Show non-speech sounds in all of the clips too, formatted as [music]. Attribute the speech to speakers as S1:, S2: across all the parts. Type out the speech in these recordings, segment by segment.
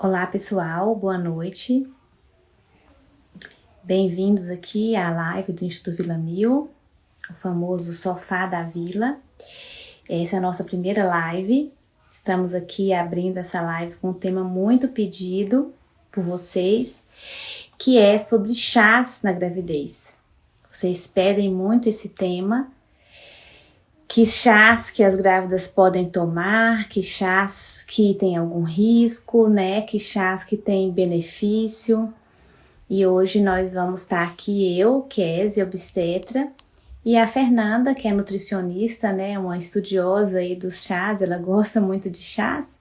S1: Olá pessoal, boa noite. Bem-vindos aqui à live do Instituto Vila Mil, o famoso Sofá da Vila. Essa é a nossa primeira live. Estamos aqui abrindo essa live com um tema muito pedido por vocês, que é sobre chás na gravidez. Vocês pedem muito esse tema que chás que as grávidas podem tomar, que chás que tem algum risco, né? Que chás que tem benefício. E hoje nós vamos estar aqui, eu, Kézia, obstetra, e a Fernanda, que é nutricionista, né? Uma estudiosa aí dos chás, ela gosta muito de chás.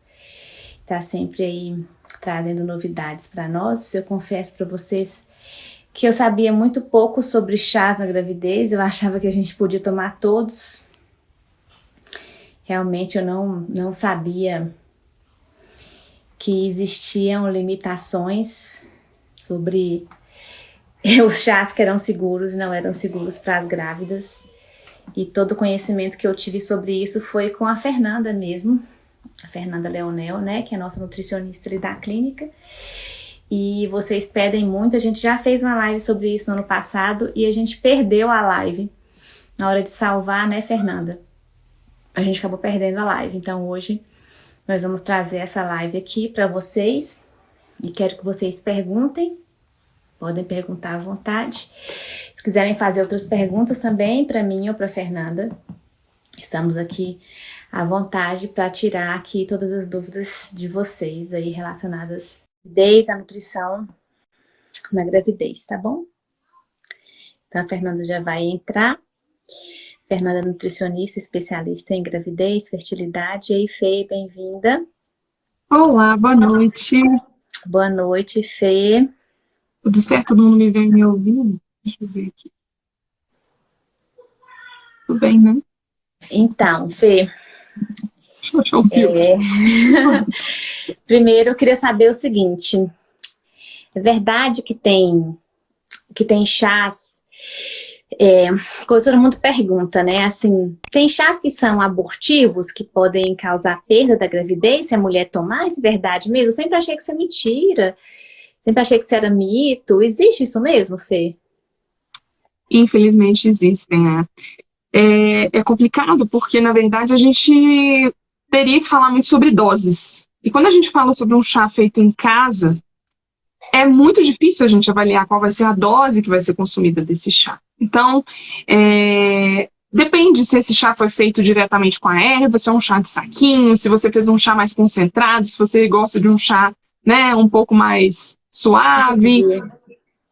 S1: Tá sempre aí trazendo novidades para nós. Eu confesso para vocês que eu sabia muito pouco sobre chás na gravidez, eu achava que a gente podia tomar todos, Realmente eu não, não sabia que existiam limitações sobre [laughs] os chás que eram seguros e não eram seguros para as grávidas. E todo o conhecimento que eu tive sobre isso foi com a Fernanda mesmo, a Fernanda Leonel, né, que é a nossa nutricionista da clínica. E vocês pedem muito, a gente já fez uma live sobre isso no ano passado e a gente perdeu a live na hora de salvar, né, Fernanda? A gente acabou perdendo a live. Então hoje nós vamos trazer essa live aqui para vocês e quero que vocês perguntem, podem perguntar à vontade. Se quiserem fazer outras perguntas também para mim ou para Fernanda, estamos aqui à vontade para tirar aqui todas as dúvidas de vocês aí relacionadas desde a nutrição na gravidez, tá bom? Então a Fernanda já vai entrar. Fernanda nutricionista, especialista em gravidez, fertilidade. E aí, Fê, bem-vinda.
S2: Olá, boa noite.
S1: Boa noite, Fê.
S2: Tudo certo? Todo mundo me vem me ouvindo? Deixa eu ver aqui. Tudo bem, né?
S1: Então, Fê. É... [laughs] Primeiro, eu queria saber o seguinte. É verdade que tem, que tem chás é, todo mundo pergunta, né? Assim, tem chás que são abortivos, que podem causar perda da gravidez se a mulher tomar? É verdade mesmo? Eu sempre achei que isso é mentira. Sempre achei que isso era mito. Existe isso mesmo, Fê?
S2: Infelizmente existem, né? É, é complicado porque, na verdade, a gente teria que falar muito sobre doses. E quando a gente fala sobre um chá feito em casa, é muito difícil a gente avaliar qual vai ser a dose que vai ser consumida desse chá. Então, é, depende se esse chá foi feito diretamente com a erva, se é um chá de saquinho, se você fez um chá mais concentrado, se você gosta de um chá né, um pouco mais suave.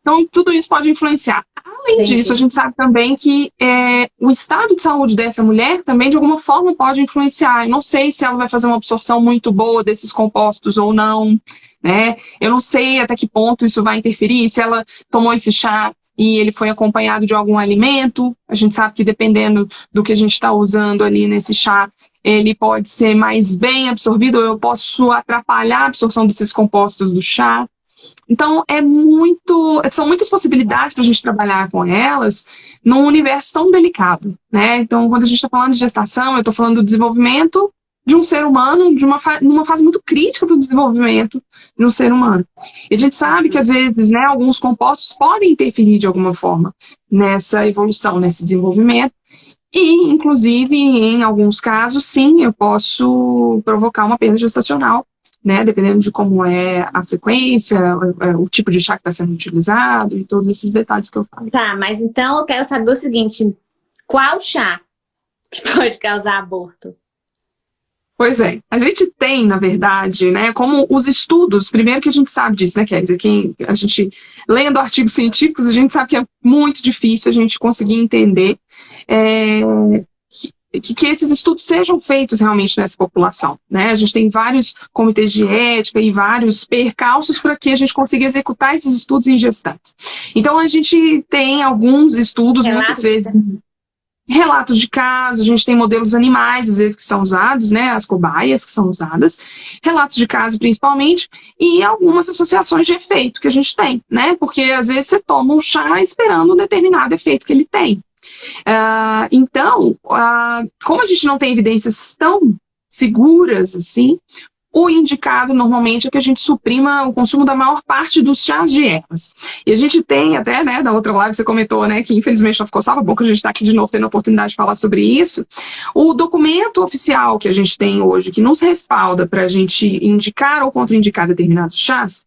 S2: Então, tudo isso pode influenciar. Além Entendi. disso, a gente sabe também que é, o estado de saúde dessa mulher também, de alguma forma, pode influenciar. Eu não sei se ela vai fazer uma absorção muito boa desses compostos ou não. Né? Eu não sei até que ponto isso vai interferir, se ela tomou esse chá e ele foi acompanhado de algum alimento. A gente sabe que dependendo do que a gente está usando ali nesse chá, ele pode ser mais bem absorvido, ou eu posso atrapalhar a absorção desses compostos do chá. Então, é muito, são muitas possibilidades para a gente trabalhar com elas num universo tão delicado. Né? Então, quando a gente está falando de gestação, eu estou falando do desenvolvimento de um ser humano de uma numa fase muito crítica do desenvolvimento de um ser humano. E a gente sabe que, às vezes, né, alguns compostos podem interferir de alguma forma nessa evolução, nesse desenvolvimento, e, inclusive, em alguns casos, sim, eu posso provocar uma perda gestacional, né, dependendo de como é a frequência, o, o tipo de chá que está sendo utilizado e todos esses detalhes que eu falei.
S1: Tá, mas então eu quero saber o seguinte, qual chá que pode causar aborto?
S2: Pois é, a gente tem, na verdade, né, como os estudos, primeiro que a gente sabe disso, né, Kézia, quem a gente, lendo artigos científicos, a gente sabe que é muito difícil a gente conseguir entender é, que, que, esses estudos sejam feitos realmente nessa população, né, a gente tem vários comitês de ética e vários percalços para que a gente consiga executar esses estudos em gestantes. Então, a gente tem alguns estudos, muitas vezes relatos de casos, a gente tem modelos animais, às vezes, que são usados, né, as cobaias que são usadas, relatos de caso principalmente, e algumas associações de efeito que a gente tem, né, porque às vezes você toma um chá esperando um determinado efeito que ele tem. Uh, então, uh, como a gente não tem evidências tão seguras assim, o indicado normalmente é que a gente suprima o consumo da maior parte dos chás de ervas. E a gente tem até, né, da outra live você comentou, né, que infelizmente não ficou salvo, bom que a gente está aqui de novo tendo a oportunidade de falar sobre isso. O documento oficial que a gente tem hoje, que nos respalda para a gente indicar ou contraindicar determinados chás,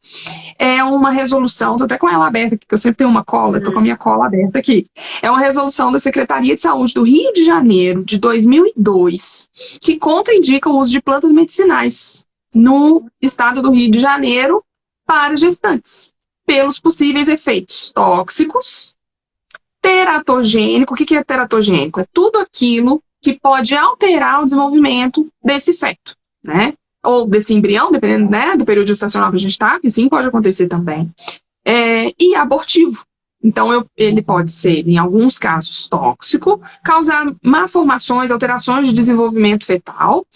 S2: é uma resolução, tô até com ela aberta aqui, que eu sempre tenho uma cola, tô com a minha cola aberta aqui. É uma resolução da Secretaria de Saúde do Rio de Janeiro, de 2002, que contraindica o uso de plantas medicinais no estado do Rio de Janeiro para gestantes, pelos possíveis efeitos tóxicos, teratogênico. O que é teratogênico? É tudo aquilo que pode alterar o desenvolvimento desse feto, né? Ou desse embrião, dependendo né, do período gestacional que a gente está, que sim pode acontecer também. É, e abortivo. Então, eu, ele pode ser, em alguns casos, tóxico, causar malformações, alterações de desenvolvimento fetal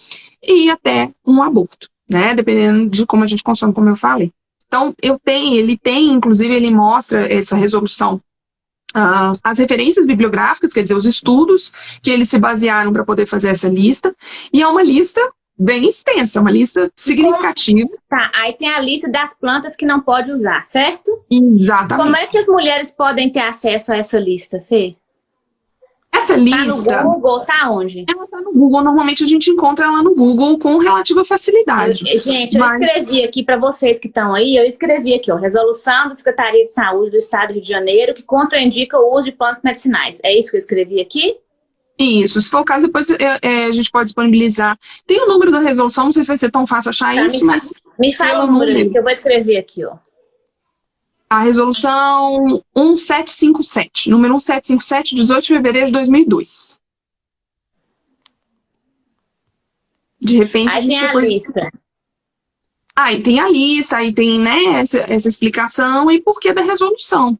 S2: e até um aborto né? Dependendo de como a gente consome, como eu falei. Então, eu tenho, ele tem, inclusive, ele mostra essa resolução Uh, as referências bibliográficas, quer dizer, os estudos que eles se basearam para poder fazer essa lista, e é uma lista bem extensa, uma lista significativa.
S1: Tá, aí tem a lista das plantas que não pode usar, certo?
S2: Exatamente.
S1: Como é que as mulheres podem ter acesso a essa lista, Fê?
S2: Essa lista...
S1: Tá no Google, tá onde?
S2: Ela tá no Google, normalmente a gente encontra ela no Google com relativa facilidade.
S1: Eu, gente, Mas... eu escrevi aqui para vocês que estão aí, eu escrevi aqui, ó, resolução da Secretaria de Saúde do Estado do Rio de Janeiro que contraindica o uso de plantas medicinais. É isso que eu escrevi aqui?
S2: Isso, se for o caso, depois é, é, a gente pode disponibilizar. Tem o número da resolução, não sei se vai ser tão fácil achar tá, isso,
S1: me
S2: mas...
S1: Me fala o número, que eu vou escrever aqui, ó
S2: a resolução 1757, número 1757, 18 de fevereiro de 2002. De repente
S1: aí a gente tem a lista.
S2: Aí tem a lista, aí tem né, essa, essa explicação e porquê da resolução.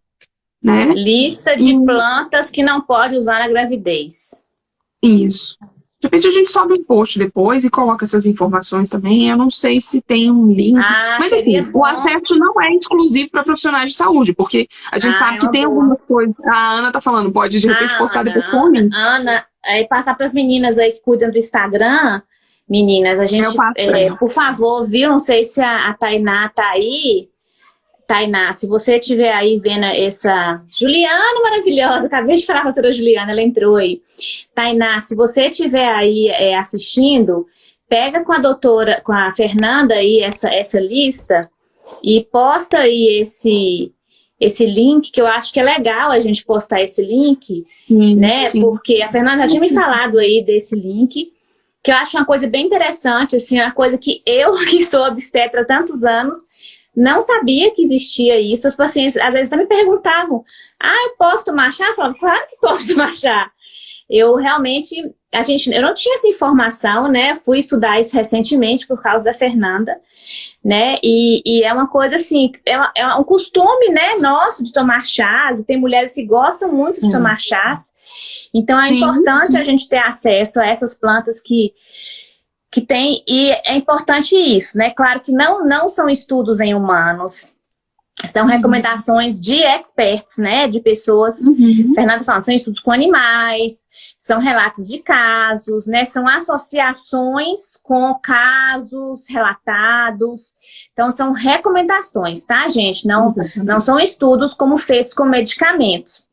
S2: Né?
S1: Lista de e... plantas que não pode usar na gravidez.
S2: Isso. De repente a gente sobe um post depois e coloca essas informações também. Eu não sei se tem um link.
S1: Ah,
S2: mas assim,
S1: bom.
S2: o acesso não é exclusivo para profissionais de saúde, porque a gente ah, sabe é que tem boa. algumas coisas. A Ana tá falando, pode de repente ah, postar
S1: Ana,
S2: depois com o link.
S1: Ana, aí passar para as meninas aí que cuidam do Instagram. Meninas, a gente, é, por favor, viu? Não sei se a, a Tainá tá aí. Tainá, se você estiver aí vendo essa... Juliana maravilhosa, acabei de falar com a doutora Juliana, ela entrou aí. Tainá, se você estiver aí é, assistindo, pega com a doutora, com a Fernanda aí essa, essa lista e posta aí esse, esse link, que eu acho que é legal a gente postar esse link, sim, né? Sim. Porque a Fernanda já tinha me falado aí desse link, que eu acho uma coisa bem interessante, assim, uma coisa que eu, [laughs] que sou obstetra há tantos anos, não sabia que existia isso. As pacientes, às vezes, me perguntavam, ah, eu posso tomar chá? Eu falava, claro que posso [laughs] tomar chá. Eu realmente, a gente, eu não tinha essa informação, né? Fui estudar isso recentemente por causa da Fernanda, né? E, e é uma coisa assim, é, uma, é, um costume, né, nosso de tomar chás. Tem mulheres que gostam muito de hum. tomar chás. Então é sim, importante sim. a gente ter acesso a essas plantas que que tem, e é importante isso, né? Claro que não, não são estudos em humanos, são uhum. recomendações de experts, né? De pessoas, uhum. Fernanda falando, são estudos com animais, são relatos de casos, né? São associações com casos relatados. Então, são recomendações, tá, gente? Não, uhum. não são estudos como feitos com medicamentos.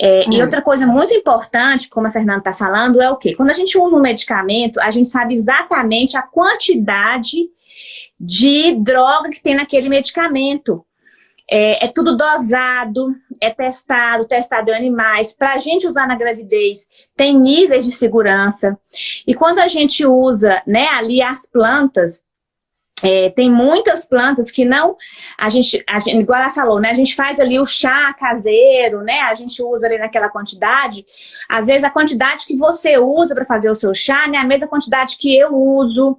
S1: É, E hum. outra coisa muito importante, como a Fernanda está falando, é o quê? Quando a gente usa um medicamento, a gente sabe exatamente a quantidade de droga que tem naquele medicamento. É, é, tudo dosado, é testado, testado em animais. Para a gente usar na gravidez, tem níveis de segurança. E quando a gente usa né, ali as plantas, é, tem muitas plantas que não, a gente, a gente, igual ela falou, né? A gente faz ali o chá caseiro, né? A gente usa ali naquela quantidade. Às vezes a quantidade que você usa para fazer o seu chá não é a mesma quantidade que eu uso.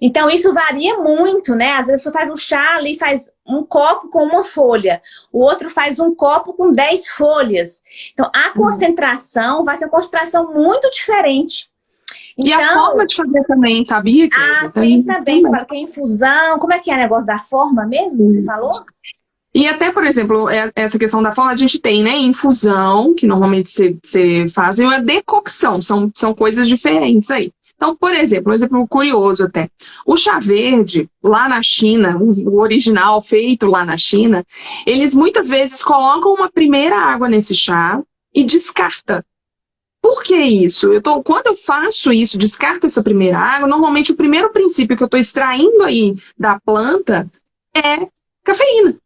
S1: Então isso varia muito, né? Às vezes você faz um chá ali, faz um copo com uma folha. O outro faz um copo com 10 folhas. Então a uhum. concentração vai ser uma concentração muito diferente.
S2: E a então, forma de fazer também, sabia?
S1: Que ah, tem também. Você fala que é infusão. Como é que é o negócio da forma mesmo, você falou?
S2: E até, por exemplo, é, essa questão da forma, a gente tem, né, infusão, que normalmente você faz, e a decocção, são, são coisas diferentes aí. Então, por exemplo, um exemplo curioso até. O chá verde, lá na China, o original feito lá na China, eles muitas vezes colocam uma primeira água nesse chá e descarta. Por que isso? Eu tô, quando eu faço isso, descarto essa primeira água, normalmente o primeiro princípio que eu estou extraindo aí da planta é cafeína.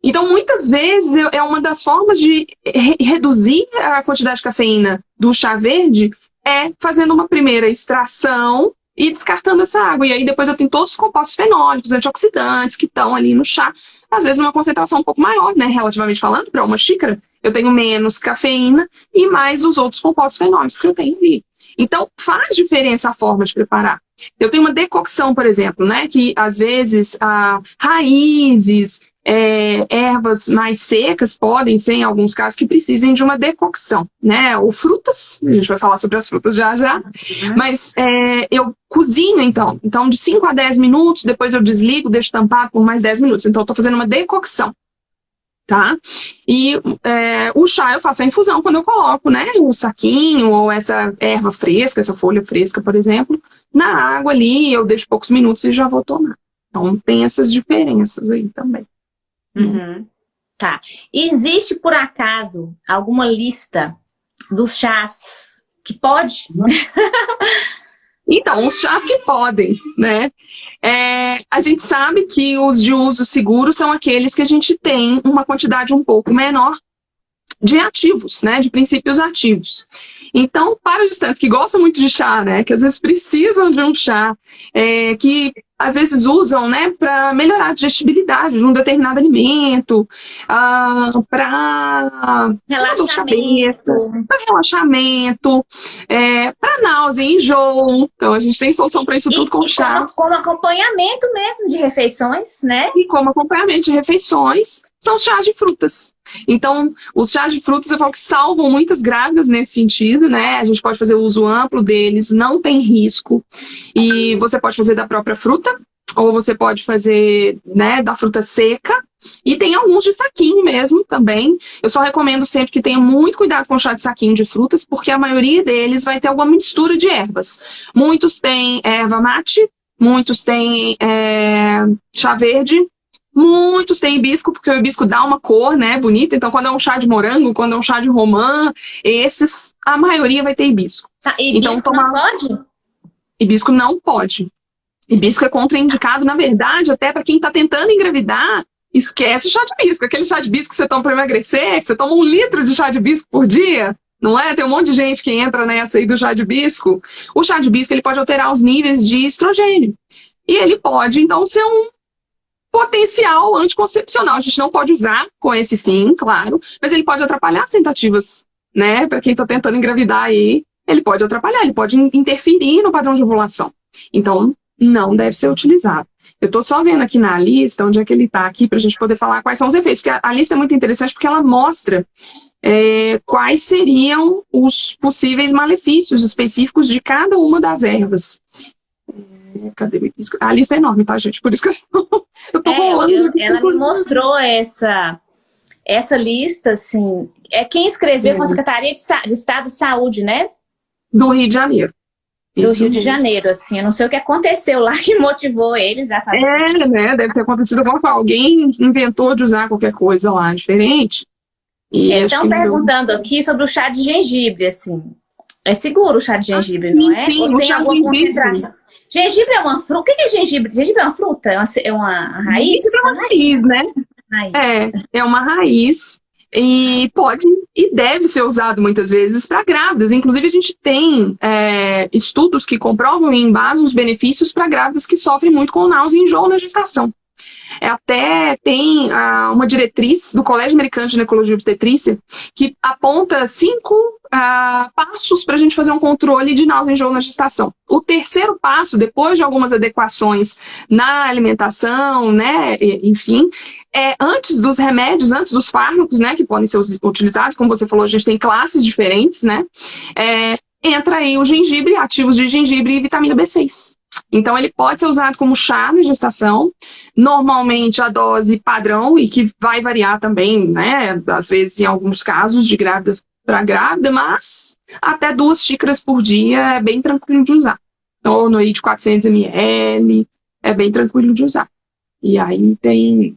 S2: Então, muitas vezes, é uma das formas de re reduzir a quantidade de cafeína do chá verde é fazendo uma primeira extração e descartando essa água. E aí depois eu tenho todos os compostos fenólicos, antioxidantes que estão ali no chá, às vezes numa concentração um pouco maior, né, relativamente falando, para uma xícara, eu tenho menos cafeína e mais os outros compostos fenólicos que eu tenho ali. Então, faz diferença a forma de preparar. Eu tenho uma decocção, por exemplo, né, que às vezes ah, raízes, é, ervas mais secas podem ser, em alguns casos, que precisem de uma decocção, né? Ou frutas, a gente vai falar sobre as frutas já já, uhum. mas é, eu cozinho então, então de 5 a 10 minutos, depois eu desligo, deixo tampado por mais 10 minutos, então eu estou fazendo uma decocção, tá? E é, o chá eu faço a infusão quando eu coloco, né, o saquinho ou essa erva fresca, essa folha fresca, por exemplo, na água ali, eu deixo poucos minutos e já vou tomar. Então tem essas diferenças aí também.
S1: Uhum. Tá. Existe, por acaso, alguma lista dos chás que pode? [laughs]
S2: Então, os chás que podem, né? É, a gente sabe que os de uso seguro são aqueles que a gente tem uma quantidade um pouco menor de ativos, né? De princípios ativos. Então, para os gestantes que gostam muito de chá, né? Que às vezes precisam de um chá, é, que às vezes usam, né, para melhorar a digestibilidade de um determinado alimento, ah, para
S1: relaxamento,
S2: para relaxamento, é, para náusea, enjoo. Então a gente tem solução para isso
S1: e,
S2: tudo com chá.
S1: Como, como acompanhamento mesmo de refeições, né?
S2: E como acompanhamento de refeições, são chás de frutas. Então, os chás de frutas eu falo que salvam muitas grávidas nesse sentido, né? A gente pode fazer uso amplo deles, não tem risco. E você pode fazer da própria fruta, ou você pode fazer né, da fruta seca. E tem alguns de saquinho mesmo também. Eu só recomendo sempre que tenha muito cuidado com chá de saquinho de frutas, porque a maioria deles vai ter alguma mistura de ervas. Muitos têm erva mate, muitos têm é, chá verde, Muitos têm hibisco, porque o hibisco dá uma cor, né, bonita. Então, quando é um chá de morango, quando é um chá de romã, esses, a maioria vai ter hibisco.
S1: Tá, hibisco então, tomar... não pode?
S2: Hibisco não pode. Hibisco é contraindicado, na verdade, até para quem está tentando engravidar, esquece o chá de hibisco. Aquele chá de hibisco que você toma para emagrecer, que você toma um litro de chá de hibisco por dia, não é? Tem um monte de gente que entra nessa aí do chá de hibisco. O chá de hibisco ele pode alterar os níveis de estrogênio. E ele pode, então, ser um potencial anticoncepcional. A gente não pode usar com esse fim, claro, mas ele pode atrapalhar as tentativas, né? Para quem está tentando engravidar aí, ele pode atrapalhar, ele pode interferir no padrão de ovulação. Então, não deve ser utilizado. Eu estou só vendo aqui na lista onde é que ele está aqui para a gente poder falar quais são os efeitos, porque a, a lista é muito interessante porque ela mostra é, quais seriam os possíveis malefícios específicos de cada uma das ervas. Cadê? A lista é enorme, tá, gente? Por isso que eu, eu tô é, rolando. Eu,
S1: ela me mostrou essa, essa lista, assim. É quem escreveu foi a Secretaria de, de, Estado de Saúde, né?
S2: Do Rio de Janeiro.
S1: Do isso Rio mesmo. de Janeiro, assim. Eu não sei o que aconteceu lá [laughs] que motivou eles a fazer
S2: É, isso. né? Deve ter acontecido alguma coisa. Alguém inventou de usar qualquer coisa lá diferente.
S1: E Estão perguntando aqui sobre o chá de gengibre, assim. É seguro o chá de gengibre, ah, não é?
S2: Sim, Ou tem alguma concentração?
S1: Gengibre é uma fruta? O que é gengibre? Gengibre é uma fruta? É uma, é uma raiz?
S2: Gengibre é uma raiz, né? Raiz. É, é uma raiz e pode e deve ser usado muitas vezes para grávidas. Inclusive, a gente tem é, estudos que comprovam e embasam os benefícios para grávidas que sofrem muito com náusea e enjoo na gestação. É, até tem ah, uma diretriz do Colégio Americano de Ginecologia e Obstetrícia que aponta cinco ah, passos para a gente fazer um controle de náusea e enjoo na gestação. O terceiro passo, depois de algumas adequações na alimentação, né, enfim, é antes dos remédios, antes dos fármacos, né, que podem ser utilizados, como você falou, a gente tem classes diferentes, né, é, entra aí o gengibre, ativos de gengibre e vitamina B6. Então, ele pode ser usado como chá na gestação, normalmente a dose padrão, e que vai variar também, né, às vezes em alguns casos de grávidas para grávida, mas até duas xícaras por dia é bem tranquilo de usar. torno aí de 400 ml, é bem tranquilo de usar. E aí tem,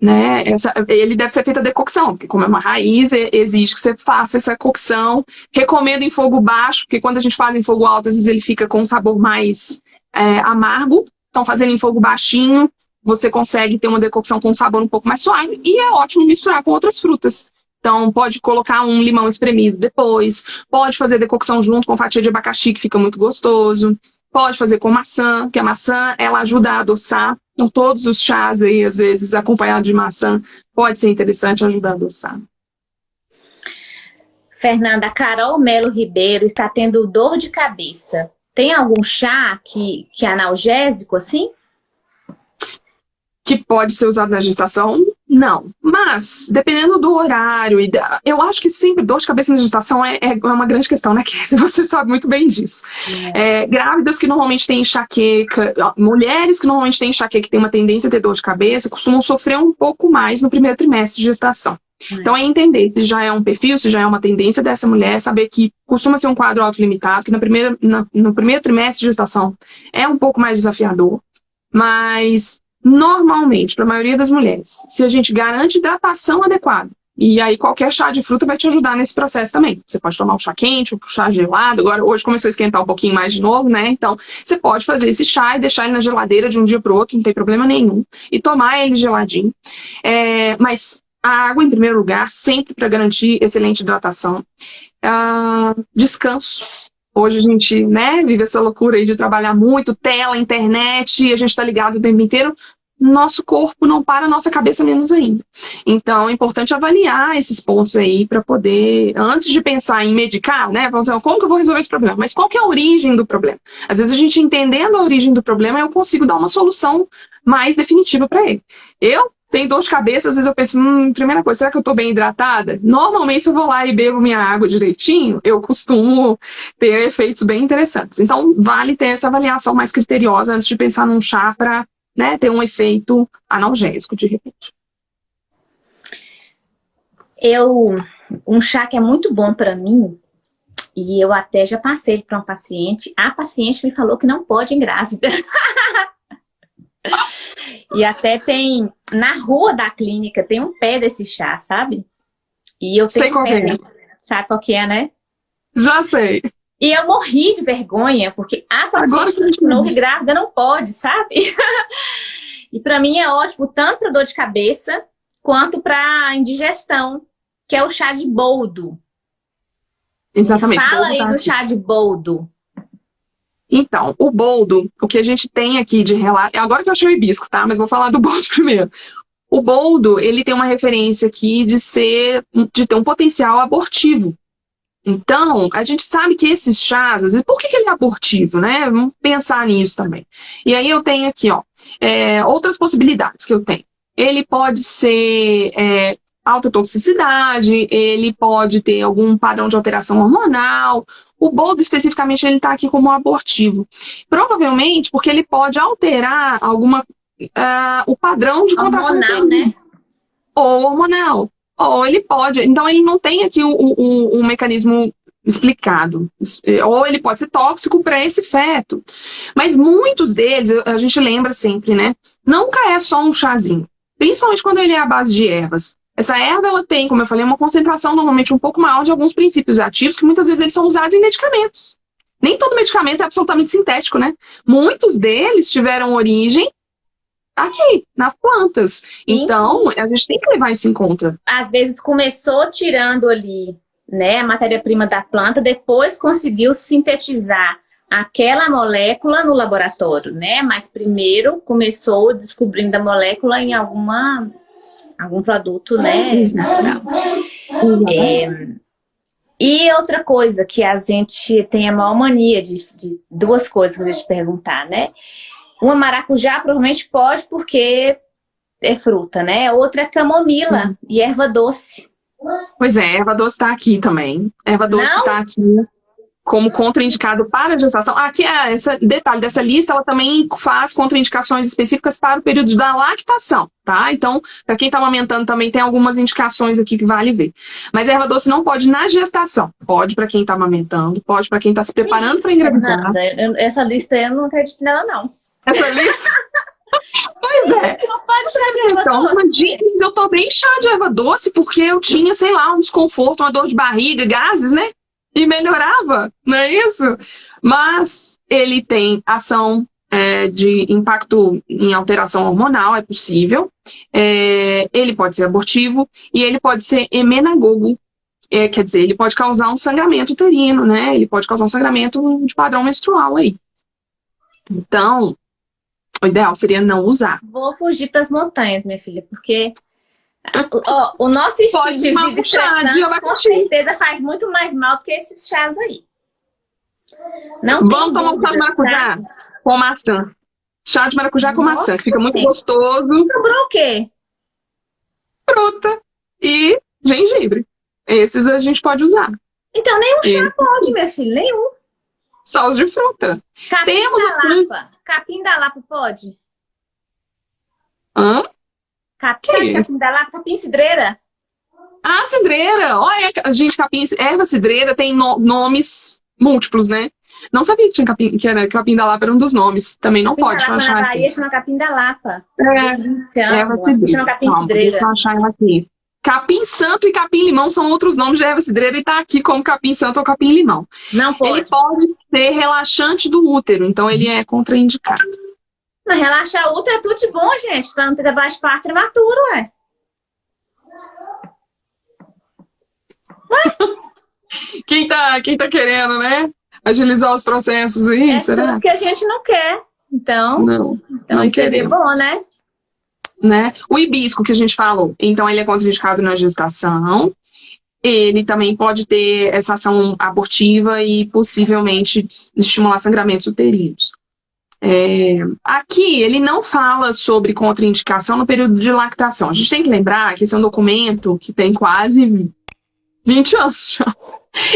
S2: né, essa, ele deve ser feito a decocção, porque como é uma raiz, exige que você faça essa cocção. Recomendo em fogo baixo, porque quando a gente faz em fogo alto, às vezes ele fica com um sabor mais é, amargo. Então, fazendo em fogo baixinho, você consegue ter uma decocção com um sabor um pouco mais suave e é ótimo misturar com outras frutas. Então, pode colocar um limão espremido depois, pode fazer decocção junto com fatia de abacaxi, que fica muito gostoso, pode fazer com maçã, que a maçã, ela ajuda a adoçar. Então, todos os chás aí, às vezes, acompanhado de maçã, pode ser interessante ajudar a adoçar.
S1: Fernanda, Carol Melo Ribeiro está tendo dor de cabeça. Tem algum chá que, que é analgésico, assim?
S2: que pode ser usado na gestação? Não. Mas, dependendo do horário, e da, eu acho que sempre dor de cabeça na gestação é, é uma grande questão, né, [laughs] Cassie? Você sabe muito bem disso. É. É, grávidas que normalmente têm enxaqueca, mulheres que normalmente têm enxaqueca que têm uma tendência a ter dor de cabeça, costumam sofrer um pouco mais no primeiro trimestre de gestação. É. Então, é entender se já é um perfil, se já é uma tendência dessa mulher, saber que costuma ser um quadro autolimitado, que na primeira, na, no primeiro trimestre de gestação é um pouco mais desafiador, mas Normalmente, para a maioria das mulheres, se a gente garante hidratação adequada, e aí qualquer chá de fruta vai te ajudar nesse processo também. Você pode tomar um chá quente, um chá gelado, agora hoje começou a esquentar um pouquinho mais de novo, né? Então, você pode fazer esse chá e deixar ele na geladeira de um dia para o outro, não tem problema nenhum, e tomar ele geladinho. É, mas a água em primeiro lugar, sempre para garantir excelente hidratação. Uh, descanso. Hoje a gente né, vive essa loucura aí de trabalhar muito, tela, internet, a gente está ligado o tempo inteiro. Nosso corpo não para, nossa cabeça menos ainda. Então é importante avaliar esses pontos aí para poder, antes de pensar em medicar, né? Assim, como que eu vou resolver esse problema? Mas qual que é a origem do problema? Às vezes a gente entendendo a origem do problema, eu consigo dar uma solução mais definitiva para ele. Eu tem dor de cabeça, às vezes eu penso, hum, primeira coisa, será que eu estou bem hidratada? Normalmente, eu vou lá e bebo minha água direitinho, eu costumo ter efeitos bem interessantes. Então, vale ter essa avaliação mais criteriosa antes de pensar num chá para né, ter um efeito analgésico, de repente.
S1: Eu, um chá que é muito bom para mim, e eu até já passei para um paciente, a paciente me falou que não pode engrávida. [laughs] E até tem, na rua da clínica, tem um pé desse chá, sabe? E eu tenho sei qual pé, é. Sabe qual que é, né?
S2: Já sei.
S1: E eu morri de vergonha, porque a paciente que ensinou que grávida não pode, sabe? [laughs] e para mim é ótimo, tanto para dor de cabeça, quanto para indigestão, que é o chá de boldo.
S2: Exatamente.
S1: Fala aí do chá de boldo.
S2: Então, o boldo, o que a gente tem aqui de relato... Agora que eu achei o hibisco, tá? Mas vou falar do [laughs] boldo primeiro. O boldo, ele tem uma referência aqui de ser, de ter um potencial abortivo. Então, a gente sabe que esses chás, por que, que ele é abortivo, né? Vamos pensar nisso também. E aí eu tenho aqui, ó, é, outras possibilidades que eu tenho. Ele pode ser é, alta toxicidade, ele pode ter algum padrão de alteração hormonal, o boldo, especificamente, ele está aqui como abortivo. Provavelmente porque ele pode alterar alguma, uh, o padrão de contração
S1: hormonal, né?
S2: Ou hormonal. Ou ele pode... Então, ele não tem aqui o, o, o mecanismo explicado. Ou ele pode ser tóxico para esse feto. Mas muitos deles, a gente lembra sempre, né? Nunca é só um chazinho. Principalmente quando ele é à base de ervas. Essa erva, ela tem, como eu falei, uma concentração normalmente um pouco maior de alguns princípios ativos, que muitas vezes eles são usados em medicamentos. Nem todo medicamento é absolutamente sintético, né? Muitos deles tiveram origem aqui, nas plantas. Então, a gente tem que levar isso em conta.
S1: Às vezes começou tirando ali né, a matéria-prima da planta, depois conseguiu sintetizar aquela molécula no laboratório, né? Mas primeiro começou descobrindo a molécula em alguma algum produto, né, natural. É, e outra coisa que a gente tem a maior mania de, de duas coisas que eu vou te perguntar, né? Uma maracujá provavelmente pode porque é fruta, né? Outra é camomila hum. e erva doce.
S2: Pois é, erva doce tá aqui também. Erva doce Não? tá aqui. Como contraindicado para a gestação. Aqui, é esse detalhe dessa lista, ela também faz contraindicações específicas para o período da lactação, tá? Então, para quem está amamentando também tem algumas indicações aqui que vale ver. Mas erva doce não pode na gestação. Pode para quem está amamentando, pode para quem está se preparando para engravidar.
S1: Essa lista eu não acredito nela, não.
S2: Essa lista? [laughs] Pois é.
S1: Não pode chá de erva
S2: então,
S1: doce.
S2: eu tomei chá de erva doce porque eu tinha, sei lá, um desconforto, uma dor de barriga, gases, né? E melhorava, não é isso? Mas ele tem ação é, de impacto em alteração hormonal, é possível. É, ele pode ser abortivo e ele pode ser emenagogo, é, quer dizer, ele pode causar um sangramento uterino, né? Ele pode causar um sangramento de padrão menstrual aí. Então, o ideal seria não usar.
S1: Vou fugir para as montanhas, minha filha, porque o nosso estilo Pode de vida estressante, com certeza, faz muito mais mal do que esses chás aí.
S2: Não Vamos tomar um chá de maracujá com maçã. Chá de maracujá com Nossa, maçã, fica muito gente. gostoso.
S1: Sobrou o quê?
S2: Fruta e gengibre. Esses a gente pode usar.
S1: Então, nenhum chá e... pode, minha filha, nenhum.
S2: Só os de fruta.
S1: Capim Temos da Lapa. Capim da Lapa pode?
S2: Hã?
S1: Capim, sabe capim da lá? Capim cidreira?
S2: Ah, cidreira! Olha, gente, capim, erva cidreira tem no, nomes múltiplos, né? Não sabia que, tinha capim, que era capim da Lapa, era um dos nomes. Também não capim pode
S1: da Lapa,
S2: achar
S1: na Bahia aqui. chama capim da Lapa.
S2: É, Delícia, erva
S1: capim cidreira. Deixa eu
S2: achar ela aqui. Capim santo e capim limão são outros nomes de erva cidreira e tá aqui como capim santo ou capim limão.
S1: Não pode.
S2: Ele pode ser relaxante do útero, então ele é contraindicado.
S1: Mas relaxa ultra é tudo de bom, gente, pra não ter de parto prematuro, ué.
S2: quem, tá, quem tá querendo, né? Agilizar os processos aí,
S1: é
S2: será?
S1: tudo que a gente não quer. Então,
S2: não,
S1: então
S2: não
S1: isso seria bom, né?
S2: né? O hibisco que a gente falou, então ele é contraindicado na gestação. Ele também pode ter essa ação abortiva e possivelmente estimular sangramentos uterinos. É, aqui ele não fala sobre contraindicação no período de lactação. A gente tem que lembrar que esse é um documento que tem quase 20 anos já.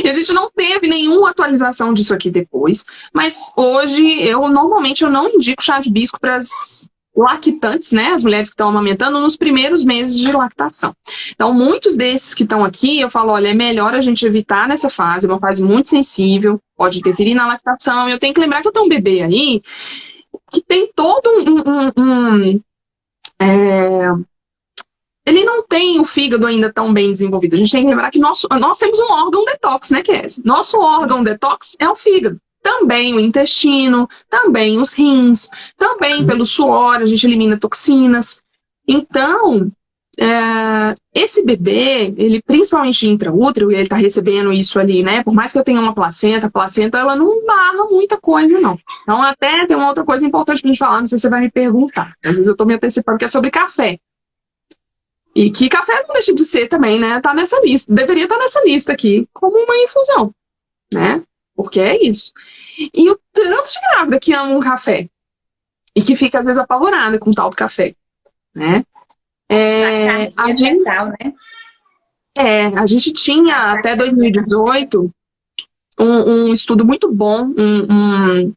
S2: E a gente não teve nenhuma atualização disso aqui depois, mas hoje eu normalmente eu não indico chá de bisco para as lactantes, né, as mulheres que estão amamentando nos primeiros meses de lactação. Então, muitos desses que estão aqui, eu falo, olha, é melhor a gente evitar nessa fase, é uma fase muito sensível, pode interferir na lactação. Eu tenho que lembrar que eu tenho um bebê aí que tem todo um... um, um é, ele não tem o fígado ainda tão bem desenvolvido. A gente tem que lembrar que nós, nós temos um órgão detox, né, esse? Nosso órgão detox é o fígado também o intestino, também os rins, também uhum. pelo suor a gente elimina toxinas. Então, é, esse bebê, ele principalmente intraútero, e ele está recebendo isso ali, né? Por mais que eu tenha uma placenta, a placenta ela não barra muita coisa, não. Então, até tem uma outra coisa importante para gente falar, não sei se você vai me perguntar. Às vezes eu estou me antecipando, que é sobre café. E que café não deixa de ser também, né? Tá nessa lista. Deveria estar tá nessa lista aqui, como uma infusão, né? Porque é isso. E o tanto de grávida que ama um café e que fica às vezes apavorada com tal do café, né? É, a gente, né? é, a gente tinha até 2018 um, um estudo muito bom, um, um,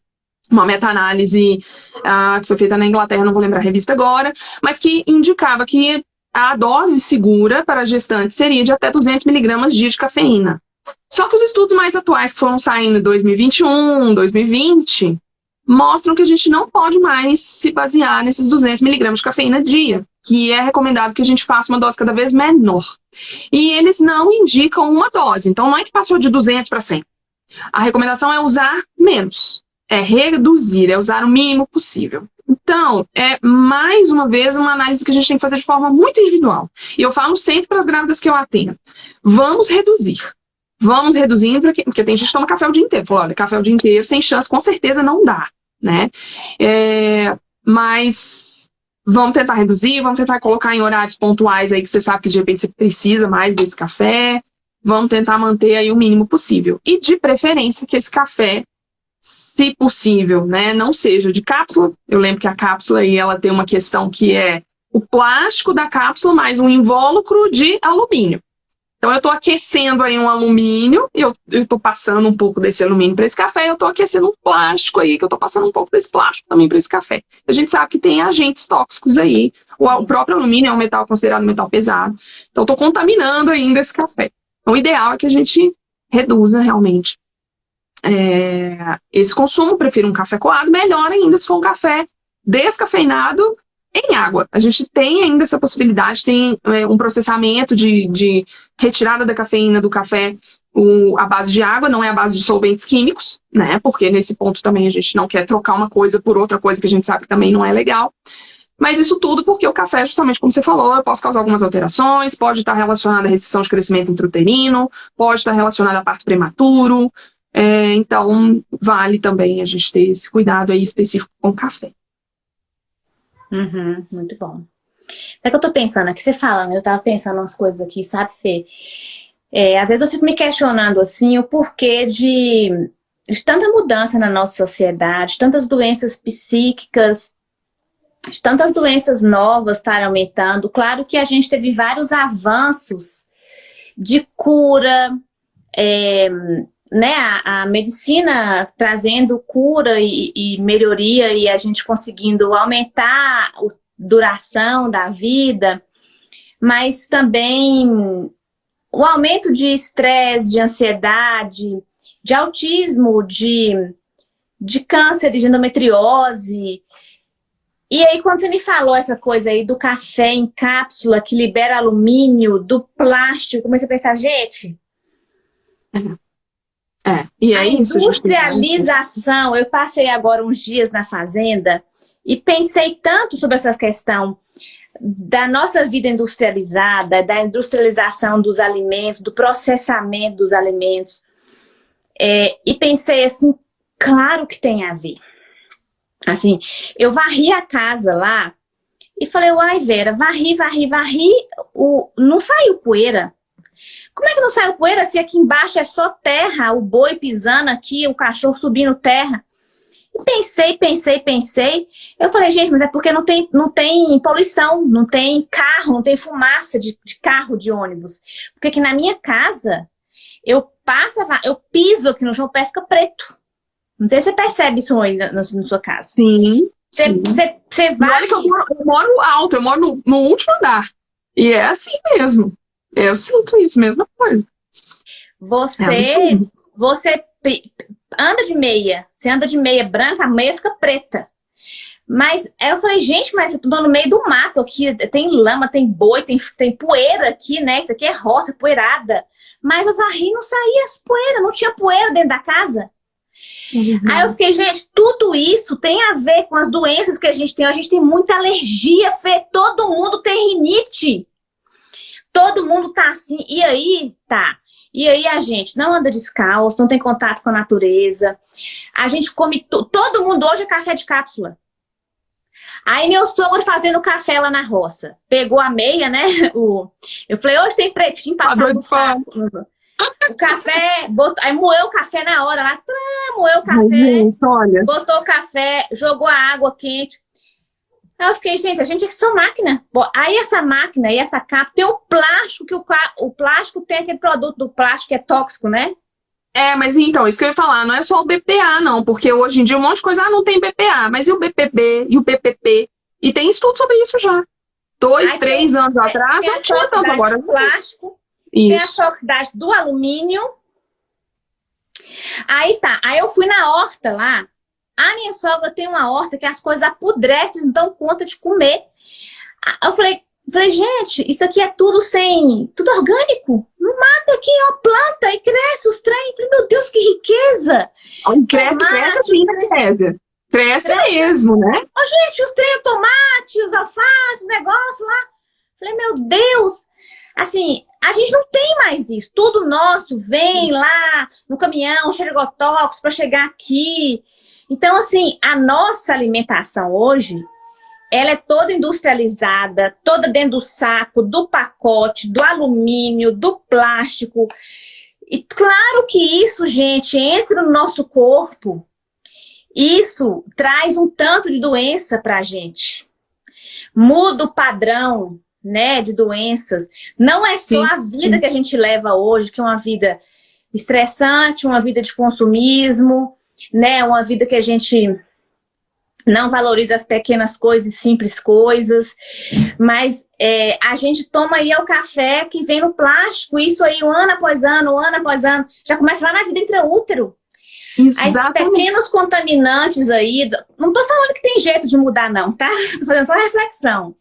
S2: uma meta-análise uh, que foi feita na Inglaterra, não vou lembrar a revista agora, mas que indicava que a dose segura para a gestante seria de até 200 miligramas dia de cafeína. Só que os estudos mais atuais que foram saindo em 2021, 2020, mostram que a gente não pode mais se basear nesses 200 miligramas de cafeína dia, que é recomendado que a gente faça uma dose cada vez menor. E eles não indicam uma dose, então não é que passou de 200 para 100. A recomendação é usar menos, é reduzir, é usar o mínimo possível. Então, é mais uma vez uma análise que a gente tem que fazer de forma muito individual. E eu falo sempre para as grávidas que eu atendo: vamos reduzir. Vamos reduzindo, porque, porque tem gente que toma café o dia inteiro. Falou, olha, café o dia inteiro, sem chance, com certeza não dá, né? É, mas vamos tentar reduzir, vamos tentar colocar em horários pontuais aí que você sabe que de repente você precisa mais desse café. Vamos tentar manter aí o mínimo possível. E de preferência que esse café, se possível, né, não seja de cápsula. Eu lembro que a cápsula aí ela tem uma questão que é o plástico da cápsula mais um invólucro de alumínio. Então eu estou aquecendo aí um alumínio, e eu estou passando um pouco desse alumínio para esse café, eu estou aquecendo um plástico aí, que eu estou passando um pouco desse plástico também para esse café. A gente sabe que tem agentes tóxicos aí. O, o próprio alumínio é um metal considerado um metal pesado. Então estou contaminando ainda esse café. Então o ideal é que a gente reduza realmente é, esse consumo, prefiro um café coado, melhor ainda se for um café descafeinado em água. A gente tem ainda essa possibilidade, tem é, um processamento de, de, retirada da cafeína do café a base de água, não é a base de solventes químicos, né? Porque nesse ponto também a gente não quer trocar uma coisa por outra coisa que a gente sabe que também não é legal. Mas isso tudo porque o café, justamente como você falou, posso causar algumas alterações, pode estar relacionado à restrição de crescimento intrauterino, pode estar relacionado a parto prematuro. É, então, vale também a gente ter esse cuidado aí específico com o café.
S1: Uhum, muito bom. Sabe que eu tô pensando aqui, você falando, eu tava pensando umas coisas aqui, sabe, Fê? É, às vezes eu fico me questionando, assim, o porquê de, de tanta mudança na nossa sociedade, tantas doenças psíquicas, de tantas doenças novas estarem aumentando. Claro que a gente teve vários avanços de cura, é, né, a, a, medicina trazendo cura e, e, melhoria e a gente conseguindo aumentar a duração da vida, mas também o aumento de estresse, de ansiedade, de autismo, de, de câncer, de endometriose. E aí, quando você me falou essa coisa aí do café em cápsula que libera alumínio, do plástico, comecei a pensar, gente...
S2: Uhum é, e
S1: é a isso, industrialização, eu passei agora uns dias na fazenda e pensei tanto sobre essa questão da nossa vida industrializada, da industrialização dos alimentos, do processamento dos alimentos. É, e pensei assim, claro que tem a ver. Assim, eu varri a casa lá e falei, uai Vera, varri, varri, varri, o, não saiu poeira. Como é que não saiu poeira se aqui embaixo é só terra, o boi pisando aqui, o cachorro subindo terra? E pensei, pensei, pensei. Eu falei, gente, mas é porque não tem, não tem poluição, não tem carro, não tem fumaça de, de carro, de ônibus. Porque aqui na minha casa, eu passo, eu piso aqui no chão, o pé fica preto. Não sei se você percebe isso aí na, na, na sua casa.
S2: Sim.
S1: Você, você, você vai...
S2: Olha que eu moro, eu moro alto, eu moro no, no último andar. E é assim mesmo. Eu sinto isso, mesma coisa.
S1: Você, é você anda de meia, você anda de meia branca, a meia fica preta. Mas eu falei, gente, mas eu tô no meio do mato aqui, tem lama, tem boi, tem, tem poeira aqui, né? Isso aqui é roça, poeirada. Mas eu varri não saía as poeiras, não tinha poeira dentro da casa. Uhum. Aí eu fiquei, gente, tudo isso tem a ver com as doenças que a gente tem. A gente tem muita alergia, Fê, todo mundo tem rinite. Todo mundo tá assim, e aí tá. E aí a gente não anda descalço, não tem contato com a natureza. A gente come, todo mundo hoje é café de cápsula. Aí meu sogro fazendo café lá na roça. Pegou a meia, né? [laughs] O... Eu falei, hoje tem pretinho passado no saco. O café, botou... aí moeu o café na hora lá, moeu o café, botou o café, jogou a água quente. Aí eu fiquei, gente, a gente é que só máquina. Aí essa máquina e essa capa tem o plástico, que o, o plástico tem aquele produto do plástico que é tóxico, né?
S2: É, mas então, isso que eu ia falar, não é só o BPA, não, porque hoje em dia um monte de coisa, ah, não tem BPA, mas e o BPB, e o BPP? E tem estudo sobre isso já. Dois, Aí três tem, anos tem, atrás, não tinha tanto agora.
S1: Do plástico, isso. tem a toxicidade do alumínio. Aí tá, aí eu fui na horta lá, a minha sogra tem uma horta que as coisas apodrecem, não dão conta de comer. Eu falei, falei, gente, isso aqui é tudo sem... Tudo orgânico. Não mata aqui, ó, planta e cresce os trem. Falei, meu Deus, que riqueza.
S2: Cresce, tomate, cresce, cresce, cresce. Cresce mesmo, né?
S1: Ô, gente, os trem, o tomate, os alfaces, o negócio lá. Falei, meu Deus. Assim, a gente não tem mais isso. Tudo nosso vem lá no caminhão, xerigotóxicos para chegar aqui. Então, assim, a nossa alimentação hoje, ela é toda industrializada, toda dentro do saco, do pacote, do alumínio, do plástico. E claro que isso, gente, entra no nosso corpo. Isso traz um tanto de doença para a gente. Muda o padrão né, de doenças. Não é só sim, a vida sim. que a gente leva hoje, que é uma vida estressante, uma vida de consumismo, né, uma vida que a gente não valoriza as pequenas coisas, simples coisas, mas é, a gente toma aí o café que vem no plástico, isso aí um ano após ano, ano após ano, já começa lá na vida intraútero. Exatamente. Aí, pequenos contaminantes aí, não tô falando que tem jeito de mudar não, tá? Tô fazendo só reflexão.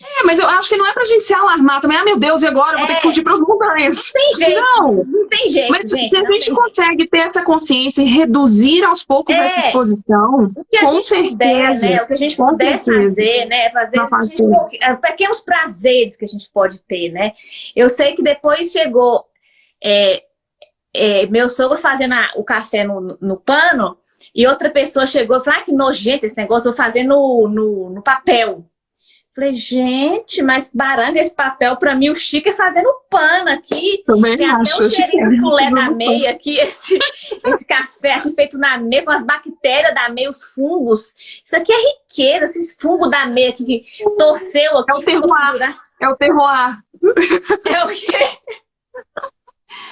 S2: É, mas eu acho que não é pra gente se alarmar também. Ah, meu Deus, e agora? Eu vou ter que é. fugir pras montanhas.
S1: Não tem jeito. Não, não tem jeito,
S2: Mas
S1: gente,
S2: se a gente consegue jeito. ter essa consciência e reduzir aos poucos é. essa exposição, com certeza. Puder,
S1: né? O que a gente puder certeza. fazer, né? Fazer gente, é, pequenos prazeres que a gente pode ter, né? Eu sei que depois chegou é, é, meu sogro fazendo a, o café no, no pano e outra pessoa chegou e falou, ah, que nojento esse negócio, vou fazer no, no, no papel. Falei, gente, mas baranga esse papel, pra mim o chique é fazendo pano aqui.
S2: Também
S1: Tem
S2: acho,
S1: até um cheirinho de chulé da meia aqui, esse, esse café aqui feito na meia, com as bactérias da meia, os fungos. Isso aqui é riqueza, esses fungos da meia aqui que torceu aqui.
S2: É o terroir. É o terroir.
S1: É o quê?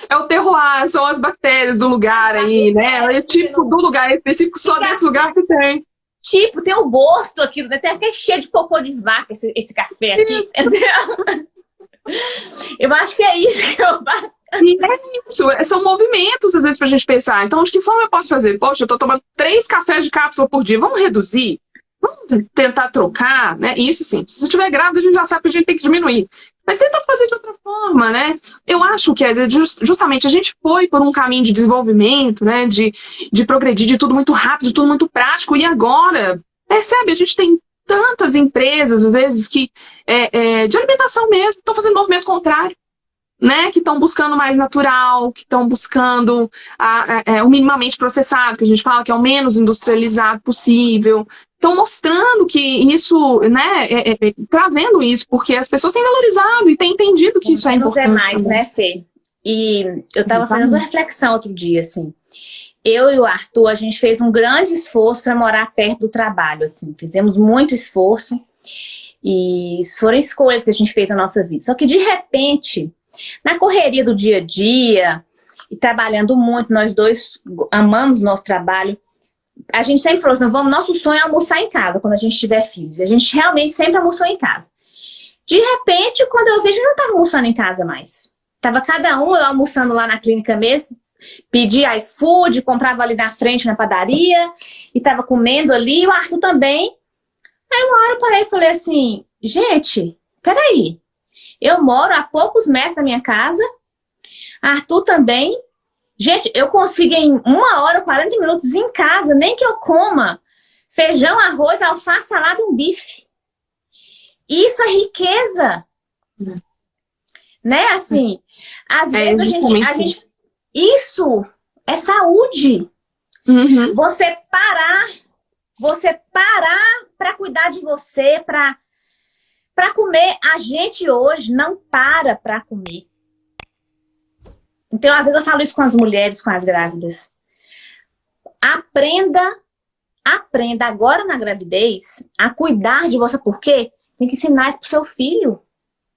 S2: É o terroir, são as bactérias do lugar aí, né? É o tipo do lugar específico, só desse lugar que tem
S1: tipo, tem o gosto aqui, né? tem até cheio de cocô de vaca esse, esse café aqui? Eu acho que é isso que eu
S2: e é isso, é, são movimentos às vezes pra gente pensar. Então, de que forma eu posso fazer? Poxa, eu tô tomando três cafés de cápsula por dia, vamos reduzir? Vamos tentar trocar, né? Isso sim, se você estiver grávida, a gente já sabe que a gente tem que diminuir. Mas tenta fazer de outra forma, né? Eu acho que justamente a gente foi por um caminho de desenvolvimento, né? De, de progredir, de tudo muito rápido, de tudo muito prático. E agora, percebe, a gente tem tantas empresas, às vezes, que é, é, de alimentação mesmo, estão fazendo movimento contrário. Né, que estão buscando mais natural, que estão buscando a, a, é, o minimamente processado, que a gente fala que é o menos industrializado possível, estão mostrando que isso, né, é, é, é, trazendo isso, porque as pessoas têm valorizado e têm entendido que isso é importante.
S1: é mais, né, Fê? E eu estava fazendo uma reflexão outro dia, assim. Eu e o Arthur, a gente fez um grande esforço para morar perto do trabalho, assim. Fizemos muito esforço e foram escolhas que a gente fez na nossa vida. Só que, de repente, na correria do dia a dia, e trabalhando muito, nós dois amamos nosso trabalho, a gente sempre falou assim, vamos, nosso sonho é almoçar em casa quando a gente tiver filhos. A gente realmente sempre almoçou em casa. De repente, quando eu vejo, eu não estava almoçando em casa mais. Tava cada um, eu almoçando lá na clínica mesmo, pedi iFood, comprava ali na frente na padaria, e tava comendo ali, e o Arthur também. Aí uma hora eu parei e falei assim, gente, peraí, eu moro a poucos metros da minha casa, Arthur também, Gente, eu consigo em uma hora, 40 minutos em casa, nem que eu coma feijão, arroz, alface, salada e um bife. Isso é riqueza. Hum. Né, assim, às é, vezes a gente, a gente... Isso é saúde. Uhum. Você parar, você parar para cuidar de você, para comer. A gente hoje não para para comer. Então, às vezes eu falo isso com as mulheres, com as grávidas. Aprenda, aprenda agora na gravidez a cuidar de você. Por quê? Tem que ensinar isso pro seu filho.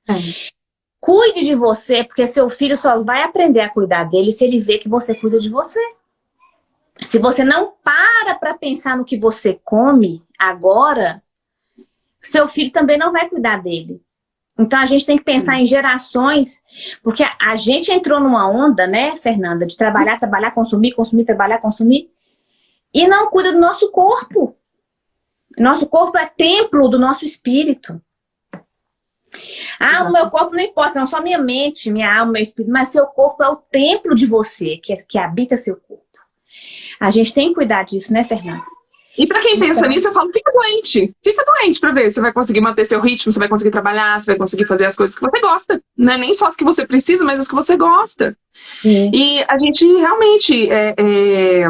S1: É. Cuide de você, porque seu filho só vai aprender a cuidar dele se ele vê que você cuida de você. Se você não para para pensar no que você come agora, seu filho também não vai cuidar dele. Então a gente tem que pensar em gerações, porque a gente entrou numa onda, né, Fernanda, de trabalhar, trabalhar, consumir, consumir, trabalhar, consumir, e não cuida do nosso corpo. Nosso corpo é templo do nosso espírito. Ah, o meu corpo não importa, não só minha mente, minha alma, meu espírito, mas seu corpo é o templo de você, que, que habita seu corpo. A gente tem que cuidar disso, né, Fernanda?
S2: E para quem pensa então... nisso, eu falo, fica doente. Fica doente para ver se você vai conseguir manter seu ritmo, se vai conseguir trabalhar, se vai conseguir fazer as coisas que você gosta. Não é nem só as que você precisa, mas as que você gosta. Sim. E a gente realmente é, é,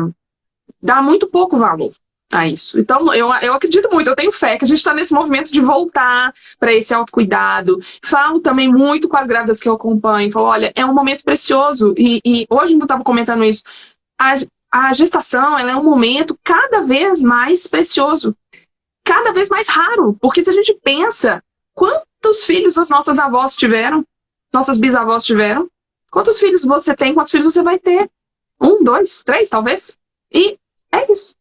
S2: dá muito pouco valor a isso. Então, eu, eu acredito muito, eu tenho fé que a gente está nesse movimento de voltar para esse autocuidado. Falo também muito com as grávidas que eu acompanho. Falo, olha, é um momento precioso. E, e hoje eu estava comentando isso. A, a gestação é um momento cada vez mais precioso, cada vez mais raro, porque se a gente pensa quantos filhos as nossas avós tiveram? Nossas bisavós tiveram? Quantos filhos você tem? Quantos filhos você vai ter? Um, dois, três, talvez? E é isso.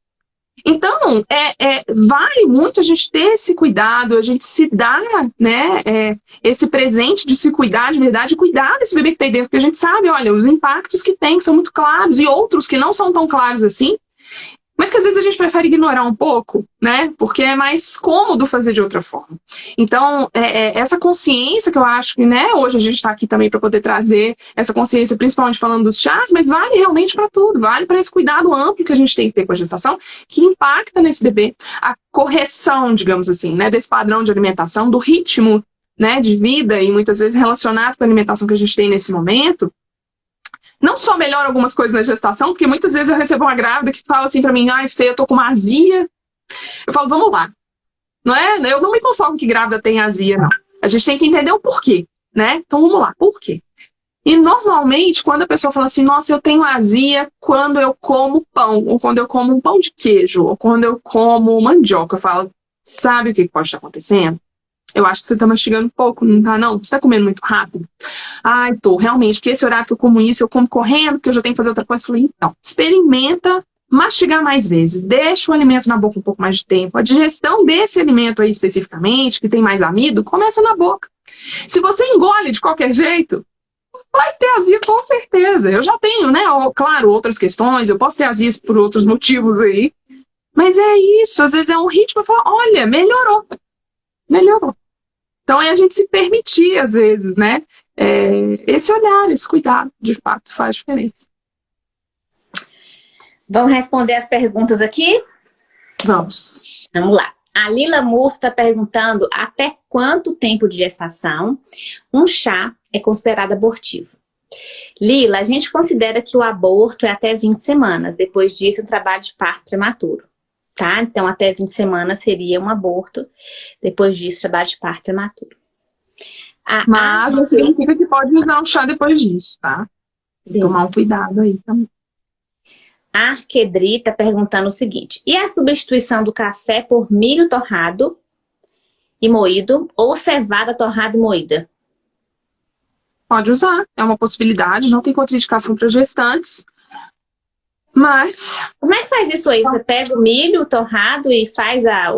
S2: Então, é, é, vale muito a gente ter esse cuidado, a gente se dar né, é, esse presente de se cuidar de verdade, cuidar desse bebê que tem dentro, porque a gente sabe, olha, os impactos que tem são muito claros e outros que não são tão claros assim, mas que às vezes a gente prefere ignorar um pouco, né? Porque é mais cômodo fazer de outra forma. Então, é, é, essa consciência que eu acho que, né, hoje a gente está aqui também para poder trazer essa consciência, principalmente falando dos chás, mas vale realmente para tudo, vale para esse cuidado amplo que a gente tem que ter com a gestação, que impacta nesse bebê. A correção, digamos assim, né, desse padrão de alimentação, do ritmo né, de vida e muitas vezes relacionado com a alimentação que a gente tem nesse momento, não só melhora algumas coisas na gestação, porque muitas vezes eu recebo uma grávida que fala assim para mim, ai, Fê, eu tô com uma azia. Eu falo, vamos lá. Não é? Eu não me conformo que grávida tem azia, não. A gente tem que entender o porquê, né? Então vamos lá, por quê? E normalmente, quando a pessoa fala assim, nossa, eu tenho azia quando eu como pão, ou quando eu como um pão de queijo, ou quando eu como mandioca, eu falo, sabe o que pode estar acontecendo? Eu acho que você tá mastigando pouco, não tá não? Você tá comendo muito rápido? Ai, tô, realmente, porque esse horário que eu como isso, eu como correndo, porque eu já tenho que fazer outra coisa. Eu falei, então, experimenta mastigar mais vezes, deixa o alimento na boca um pouco mais de tempo. A digestão desse alimento aí especificamente, que tem mais amido, começa na boca. Se você engole de qualquer jeito, vai ter azia com certeza. Eu já tenho, né, claro, outras questões, eu posso ter azia por outros motivos aí. Mas é isso, às vezes é um ritmo, falo, olha, melhorou. Melhorou. Então é a gente se permitir, às vezes, né? É, esse olhar, esse cuidado, de fato, faz diferença.
S1: Vamos responder as perguntas aqui?
S2: Vamos.
S1: Vamos lá. A Lila Murto está perguntando até quanto tempo de gestação um chá é considerado abortivo. Lila, a gente considera que o aborto é até 20 semanas. Depois disso, o trabalho de parto prematuro tá? Então, até 20 semanas seria um aborto. Depois disso, trabalho de parto prematuro.
S2: A Mas não significa que pode usar um chá depois disso, tá? Tem tomar um cuidado aí também.
S1: A Arquedri está perguntando o seguinte, e a substituição do café por milho torrado e moído ou cevada torrada e moída?
S2: Pode usar, é uma possibilidade, não tem contraindicação para gestantes. Mas...
S1: Como é que faz isso aí? Você pega o milho torrado e faz a...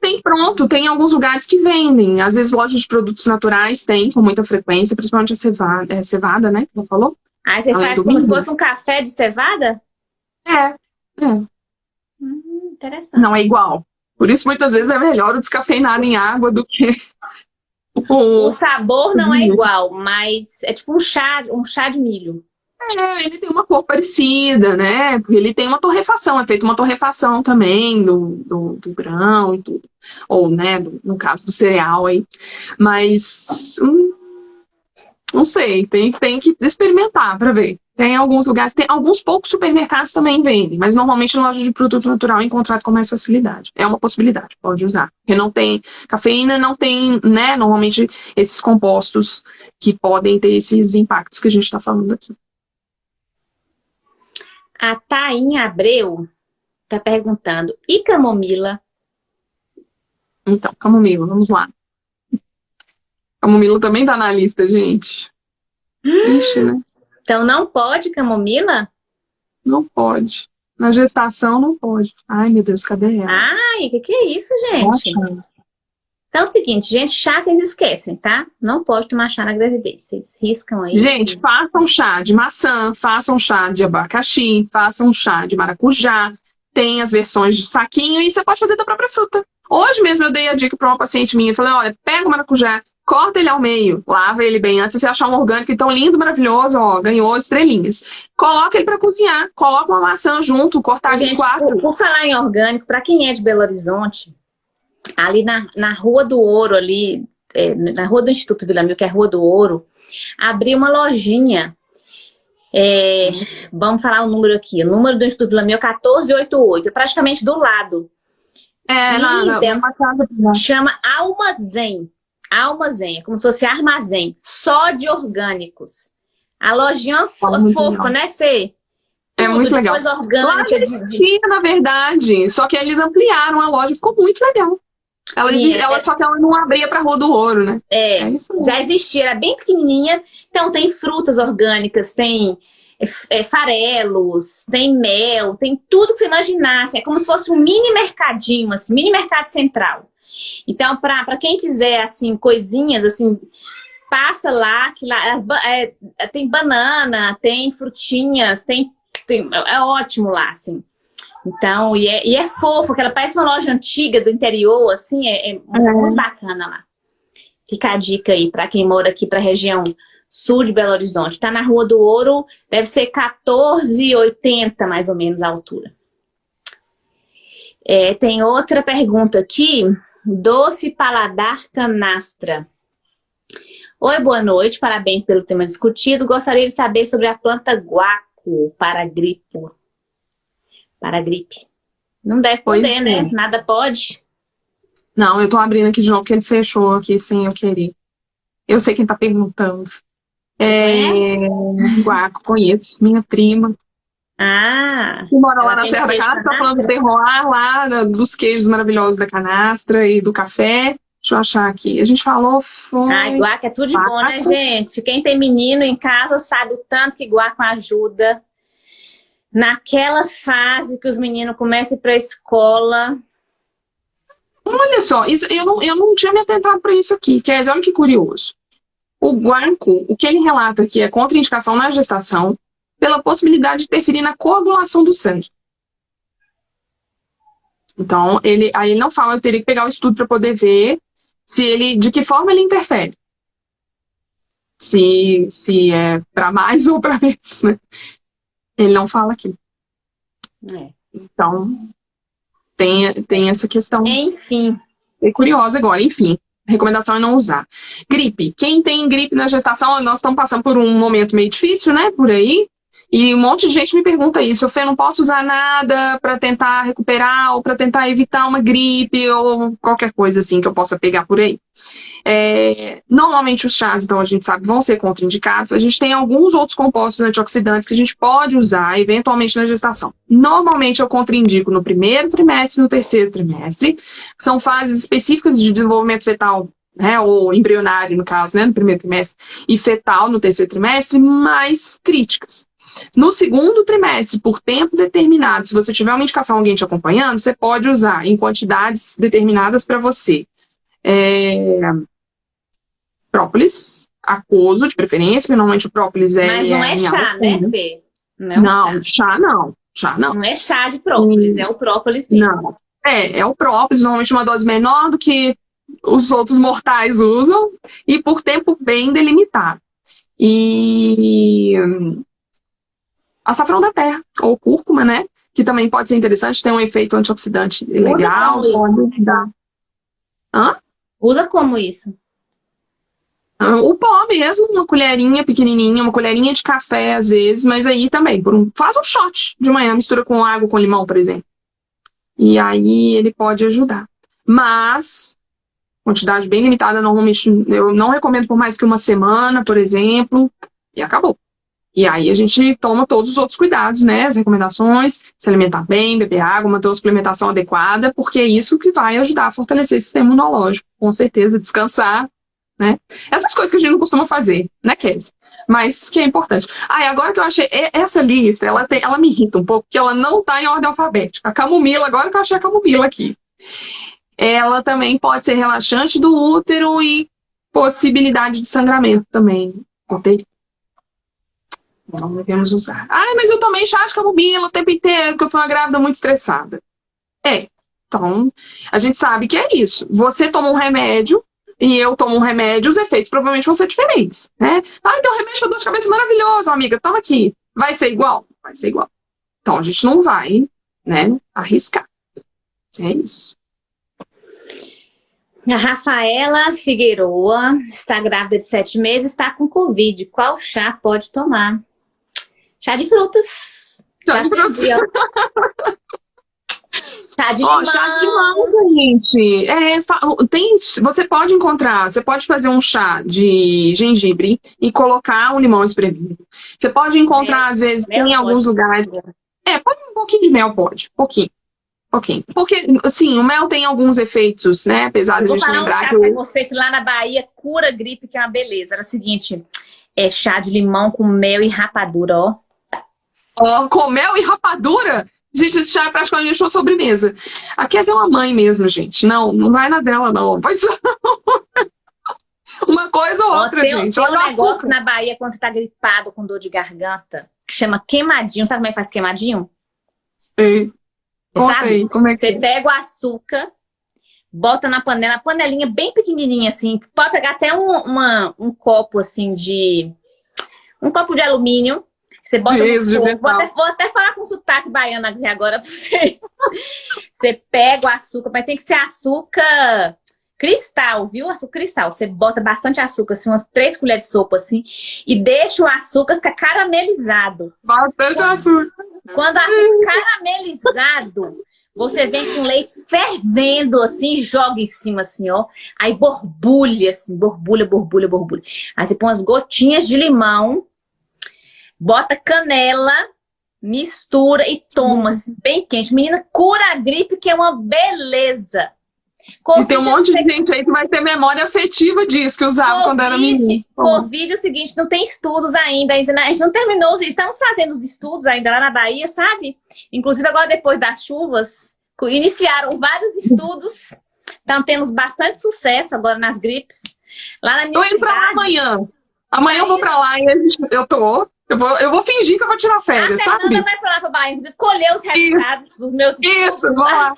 S2: Tem pronto, tem alguns lugares que vendem. Às vezes lojas de produtos naturais tem com muita frequência, principalmente a cevada, é, cevada né? Como falou?
S1: Aí você Além faz como milho. se fosse um café de cevada?
S2: É, é.
S1: Hum, interessante.
S2: Não é igual. Por isso, muitas vezes, é melhor o descafeinado em água do que... [laughs]
S1: O, o sabor não é igual, mas é tipo um chá, um chá de milho.
S2: É, ele tem uma cor parecida, né? Porque ele tem uma torrefação, é feito uma torrefação também do, do, do grão e tudo. Ou, né, do, no caso do cereal aí. Mas, hum, não sei, tem, tem que experimentar para ver. Tem alguns lugares, tem alguns poucos supermercados também vendem, mas normalmente na loja de produto natural é encontrado com mais facilidade. É uma possibilidade, pode usar. Porque não tem cafeína, não tem, né, normalmente esses compostos que podem ter esses impactos que a gente está falando aqui.
S1: A Tainha Abreu está perguntando, e camomila?
S2: Então, camomila, vamos lá. Camomila também tá na lista, gente. [gasps] Ixi, né?
S1: Então não pode camomila?
S2: Não pode. Na gestação não pode. Ai, meu Deus, cadê ela?
S1: Ai, o que, que é isso, gente? Nossa. Então é o seguinte, gente, chá vocês esquecem, tá? Não pode tomar chá na gravidez. Vocês riscam aí.
S2: Gente, que... façam chá de maçã, façam chá de abacaxi, façam chá de maracujá. Tem as versões de saquinho e você pode fazer da própria fruta. Hoje mesmo eu dei a dica para uma paciente minha. Falei, olha, pega o maracujá, corta ele ao meio, lava ele bem antes. Se você achar um orgânico tão lindo, maravilhoso, ó, ganhou estrelinhas. Coloca ele para cozinhar, coloca uma maçã junto, cortar de quatro.
S1: Por, por falar em orgânico, para quem é de Belo Horizonte, ali na, na Rua do Ouro, ali, é, na Rua do Instituto Vila Mil, que é a Rua do Ouro, abri uma lojinha. É, vamos falar o número aqui. O número do Instituto Vila Mil é 1488, é praticamente do lado.
S2: É, não, não,
S1: chama Almazém. Almazém, é como se fosse armazém, só de orgânicos. A lojinha é fofa, né, Fê?
S2: É muito legal.
S1: Coisa orgânica.
S2: Lá de, de... na verdade, só que eles ampliaram a loja, ficou muito legal. Ela,
S1: Sim,
S2: ela
S1: é-
S2: só que ela não abria pra Rua do Ouro, né?
S1: É,
S2: É
S1: já existia, era bem pequenininha. Então tem frutas orgânicas, tem é, é, farelos, tem mel, tem tudo que você imaginasse. É como se fosse um mini mercadinho, assim, mini mercado central. Então, para quem quiser, assim, coisinhas, assim, passa lá, que lá as é, tem banana, tem frutinhas, tem, tem- é ótimo lá, assim. Então, e é, e é fofo, que ela parece uma loja antiga do interior, assim, é, é muito bacana lá. Fica a dica aí para quem mora aqui para a região sul de Belo Horizonte. Tá na Rua do Ouro, deve ser 14,80 mais ou menos a altura. É, tem outra pergunta aqui. Doce Paladar Canastra. Oi, boa noite. Parabéns pelo tema discutido. Gostaria de saber sobre a planta guaco para gripe. Para gripe. Não deve
S2: Pois
S1: poder, né?
S2: é.
S1: Nada pode.
S2: Não, eu tô abrindo aqui de novo, porque ele fechou aqui sem eu querer. Eu sei quem tá perguntando. É, Guaco, conheço, minha prima.
S1: Ah,
S2: Que mora lá na
S1: tem
S2: Serra da Canastra, tá falando do terroir lá, dos queijos maravilhosos da canastra e do café. Deixa eu achar aqui. A gente falou, foi...
S1: Ai, guaco é tudo de bom, né, gente? Quem tem menino em casa sabe o tanto que guaco ajuda. Naquela fase que os meninos começam a ir pra escola.
S2: Olha só, isso, eu, não, eu não tinha me atentado para isso aqui. Quer dizer, olha que curioso. O guanco, o que ele relata aqui é contraindicação na gestação pela possibilidade de interferir na coagulação do sangue. Então, ele, aí ele não fala, eu teria que pegar o estudo para poder ver se ele, de que forma ele interfere. Se, se é para mais [laughs] ou para menos, né? Ele não fala aqui.
S1: É.
S2: Então, tem, tem essa questão.
S1: Enfim,
S2: Fiquei curiosa agora, enfim. Recomendação é não usar. Gripe. Quem tem gripe na gestação, nós estamos passando por um momento meio difícil, né? Por aí. E um monte de gente me pergunta isso. Eu Fê, não posso usar nada para tentar recuperar ou para tentar evitar uma gripe ou qualquer coisa assim que eu possa pegar por aí. É, normalmente os chás, então a gente sabe, vão ser contraindicados. A gente tem alguns outros compostos antioxidantes que a gente pode usar eventualmente na gestação. Normalmente eu contraindico no primeiro trimestre e no terceiro trimestre. São fases específicas de desenvolvimento fetal, né, ou embrionário no caso, né, no primeiro trimestre, e fetal no terceiro trimestre, mais críticas. No segundo trimestre, por tempo determinado, se você tiver uma indicação alguém te acompanhando, você pode usar em quantidades determinadas para você. É, própolis, aquoso de preferência, porque normalmente o própolis é.
S1: mas não é chá, né, Fê? Não é
S2: Não,
S1: chá.
S2: chá não. Chá não.
S1: Não é chá de própolis, é o própolis mesmo.
S2: Não. É, é o própolis, normalmente uma dose menor do que os outros mortais usam e por tempo bem delimitado. E hum, açafrão da terra, ou cúrcuma, né? Que também pode ser interessante, tem um efeito antioxidante legal,
S1: como isso?
S2: pode dar. Hã?
S1: Usa como isso?
S2: Ah, O pó mesmo, uma colherinha pequenininha, uma colherinha de café às vezes, mas aí também, um, faz um shot de manhã, mistura com água, com limão, por exemplo. E aí ele pode ajudar. Mas, quantidade bem limitada, normalmente eu não recomendo por mais que uma semana, por exemplo, e acabou. E aí a gente toma todos os outros cuidados, né? As recomendações, se alimentar bem, beber água, manter uma suplementação adequada, porque é isso que vai ajudar a fortalecer esse sistema imunológico. Com certeza, descansar, né? Essas coisas que a gente não costuma fazer, né, Kézia? Mas que é importante. Ah, e agora que eu achei, essa lista, ela, tem, ela me irrita um pouco, porque ela não está em ordem alfabética. A camomila, agora que eu achei a camomila aqui. Ela também pode ser relaxante do útero e possibilidade de sangramento também. Contei. Não devemos usar. Ah, mas eu tomei chá de camomila o tempo inteiro, porque eu fui uma grávida muito estressada. É. Então, a gente sabe que é isso. Você toma um remédio e eu tomo um remédio, os efeitos provavelmente vão ser diferentes, né? Ah, então remédio para dor de cabeça maravilhoso, amiga, toma aqui. Vai ser igual? Vai ser igual. Então, a gente não vai, né, arriscar. É isso.
S1: A Rafaela Figueroa está grávida de sete meses, está com Covid. Qual chá pode tomar? Chá de frutas.
S2: Chá de
S1: ó. Chá de limão.
S2: chá de limão, gente. É, tem, você pode encontrar, você pode fazer um chá de gengibre e colocar um limão espremido. Você pode encontrar,
S1: Mel.
S2: às vezes, em alguns lugares. É, pode um pouquinho de mel, pode. Pouquinho. Ok. Porque, assim, o mel tem alguns efeitos, né? Apesar de a gente lembrar um chá
S1: que... pra você que lá na Bahia cura gripe, que é uma beleza. Era o seguinte, é chá de limão com mel e rapadura, ó.
S2: Com mel e rapadura? Gente, esse chá é praticamente uma sobremesa. A Kézia é uma mãe mesmo, gente. Não, não vai na dela, não. Pois [laughs] Uma coisa ou outra,
S1: tem,
S2: gente.
S1: Tem um negócio na Bahia, quando você tá gripado com dor de garganta, que chama queimadinho. Sabe como é que faz queimadinho?
S2: Sei. Sabe? Como é que
S1: você é? pega o açúcar, bota na panela, panelinha bem pequenininha assim. Pode pegar até um, uma, um copo assim de... Um copo de alumínio. Você bota Jesus, no fogo. Vou até, vou até falar com sotaque baiano aqui agora pra vocês. [laughs] você pega o açúcar, mas tem que ser açúcar cristal, viu? Açúcar cristal. Você bota bastante açúcar, assim, umas três colheres de sopa, assim, e deixa o açúcar ficar caramelizado.
S2: Bastante açúcar.
S1: Quando o açúcar caramelizado, você vem com leite fervendo, assim, joga em cima, assim, ó. Aí borbulha, assim, borbulha, borbulha, borbulha. Aí você põe umas gotinhas de limão, bota canela, mistura e toma, assim, bem quente. Menina, cura a gripe, que é uma beleza.
S2: COVID, e tem um monte de gente aí que vai ter memória afetiva disso, que usava COVID, quando era menino.
S1: Covid, o seguinte, não tem estudos ainda, a gente não terminou, estamos fazendo os estudos ainda lá na Bahia, sabe? Inclusive agora depois das chuvas, iniciaram vários estudos, estão tendo bastante sucesso agora nas gripes. Lá na minha
S2: Tô indo cidade, pra lá amanhã. Amanhã eu vou pra lá e gente, eu tô. Eu vou, eu vou fingir que eu vou tirar férias, sabe?
S1: A Fernanda vai pra lá pra Bahia, inclusive, colher os resultados Isso. dos meus.
S2: Isso, vou lá.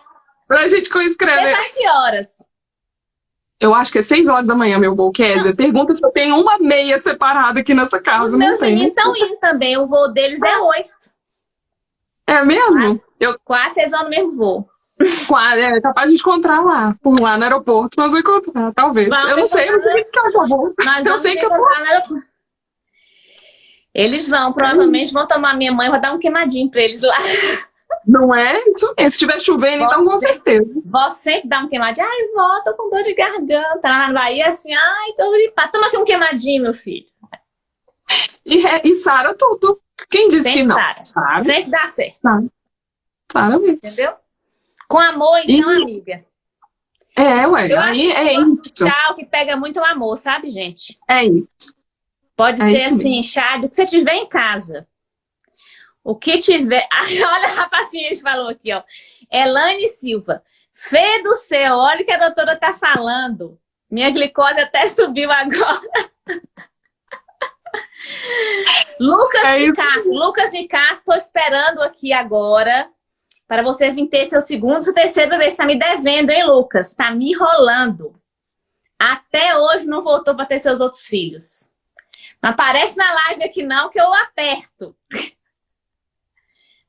S2: Pra gente escrever.
S1: Até que horas?
S2: Eu acho que é 6 horas da manhã, meu voo, Kézia. Pergunta se eu tenho uma meia separada aqui nessa casa.
S1: Os meus
S2: tem.
S1: meninos estão indo também. O voo deles é 8.
S2: É mesmo?
S1: Quase, eu... quase vocês vão no mesmo voo.
S2: Quase, é capaz de encontrar lá, por lá no aeroporto. Nós vamos encontrar, talvez. Vamos eu não sei, eu não sei que eu vou.
S1: Nós eu sei que eu vou. Eles vão, provavelmente vão tomar minha mãe, vou dar um queimadinho pra eles lá.
S2: Não é isso mesmo. Se estiver chovendo, então com certeza.
S1: Vó sempre dá um queimadinho. Ai, vó, tô com dor de garganta. Lá na Bahia, assim, ai, tô gripado. Toma aqui um queimadinho, meu filho.
S2: E, e Sara tudo. Quem disse que não?
S1: Sara. Sempre dá certo.
S2: Sara mesmo.
S1: Entendeu? Com amor, então, e... amiga.
S2: É, ué.
S1: Eu
S2: aí é isso.
S1: Chá que pega muito o amor, sabe, gente?
S2: É isso.
S1: Pode
S2: é
S1: ser assim,
S2: mesmo.
S1: chá do que você tiver em casa. O que tiver... [laughs] olha a paciente falou aqui, ó. Elaine Silva. Fê do céu, olha o que a doutora tá falando. Minha glicose até [laughs] subiu agora. [laughs] Lucas
S2: É.
S1: Castro. Lucas Castro, tô esperando aqui agora para você vir ter seu segundo, seu terceiro bebê. Você tá me devendo, hein, Lucas? Tá me enrolando. Até hoje não voltou para ter seus outros filhos. Não aparece na live aqui não, que eu aperto. [laughs]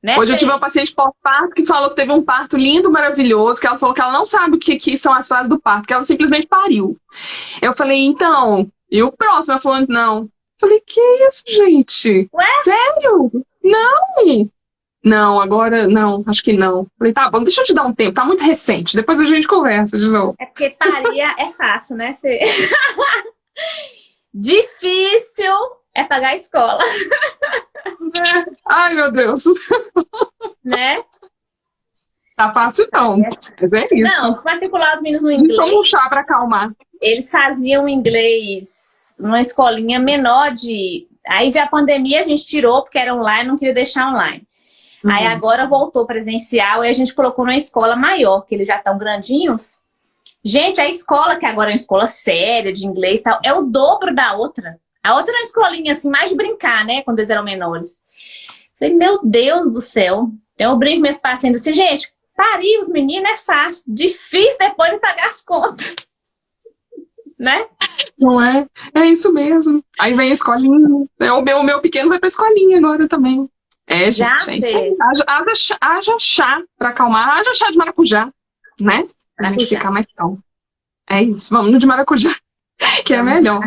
S1: Né,
S2: Hoje eu tive uma paciente pós-parto que falou que teve um parto lindo, maravilhoso, que ela falou que ela não sabe o que, que são as fases do parto, que ela simplesmente pariu. Eu falei, então, e o próximo? Ela falou, não. Eu falei, que isso, gente?
S1: Ué?
S2: Sério? Não! Não, agora não, acho que não. Falei, tá bom, deixa eu te dar um tempo, tá muito recente, depois a gente conversa de novo.
S1: É porque parir é fácil, né, Fê? [laughs] Difícil é pagar a escola,
S2: É. [laughs] Ai, meu Deus.
S1: né?
S2: Tá fácil não, mas é isso.
S1: Não, matricular os meninos no inglês.
S2: toma um chá pra acalmar.
S1: eles faziam inglês numa escolinha menor de... Aí veio a pandemia, a gente tirou porque era online, não queria deixar online. Aí
S2: Uhum.
S1: agora voltou presencial e a gente colocou numa escola maior, que eles já estão grandinhos. Gente, a escola, que agora é uma escola séria de inglês e tal, é o dobro da outra. A outra era uma escolinha, assim, mais de brincar, né? Quando eles eram menores. Falei, meu Deus do céu. Então eu brinco com meus pacientes assim, gente, parir os meninos é fácil. Difícil depois de pagar as contas. [laughs] né?
S2: Não é? É isso mesmo. Aí vem a escolinha. É, O meu, o meu pequeno vai pra escolinha agora também. É, gente,
S1: Já
S2: é isso aí. Haja, haja haja chá pra acalmar. Haja chá de maracujá, né? Pra gente ficar mais calmo. É isso. Vamos no de maracujá, [laughs] que é melhor.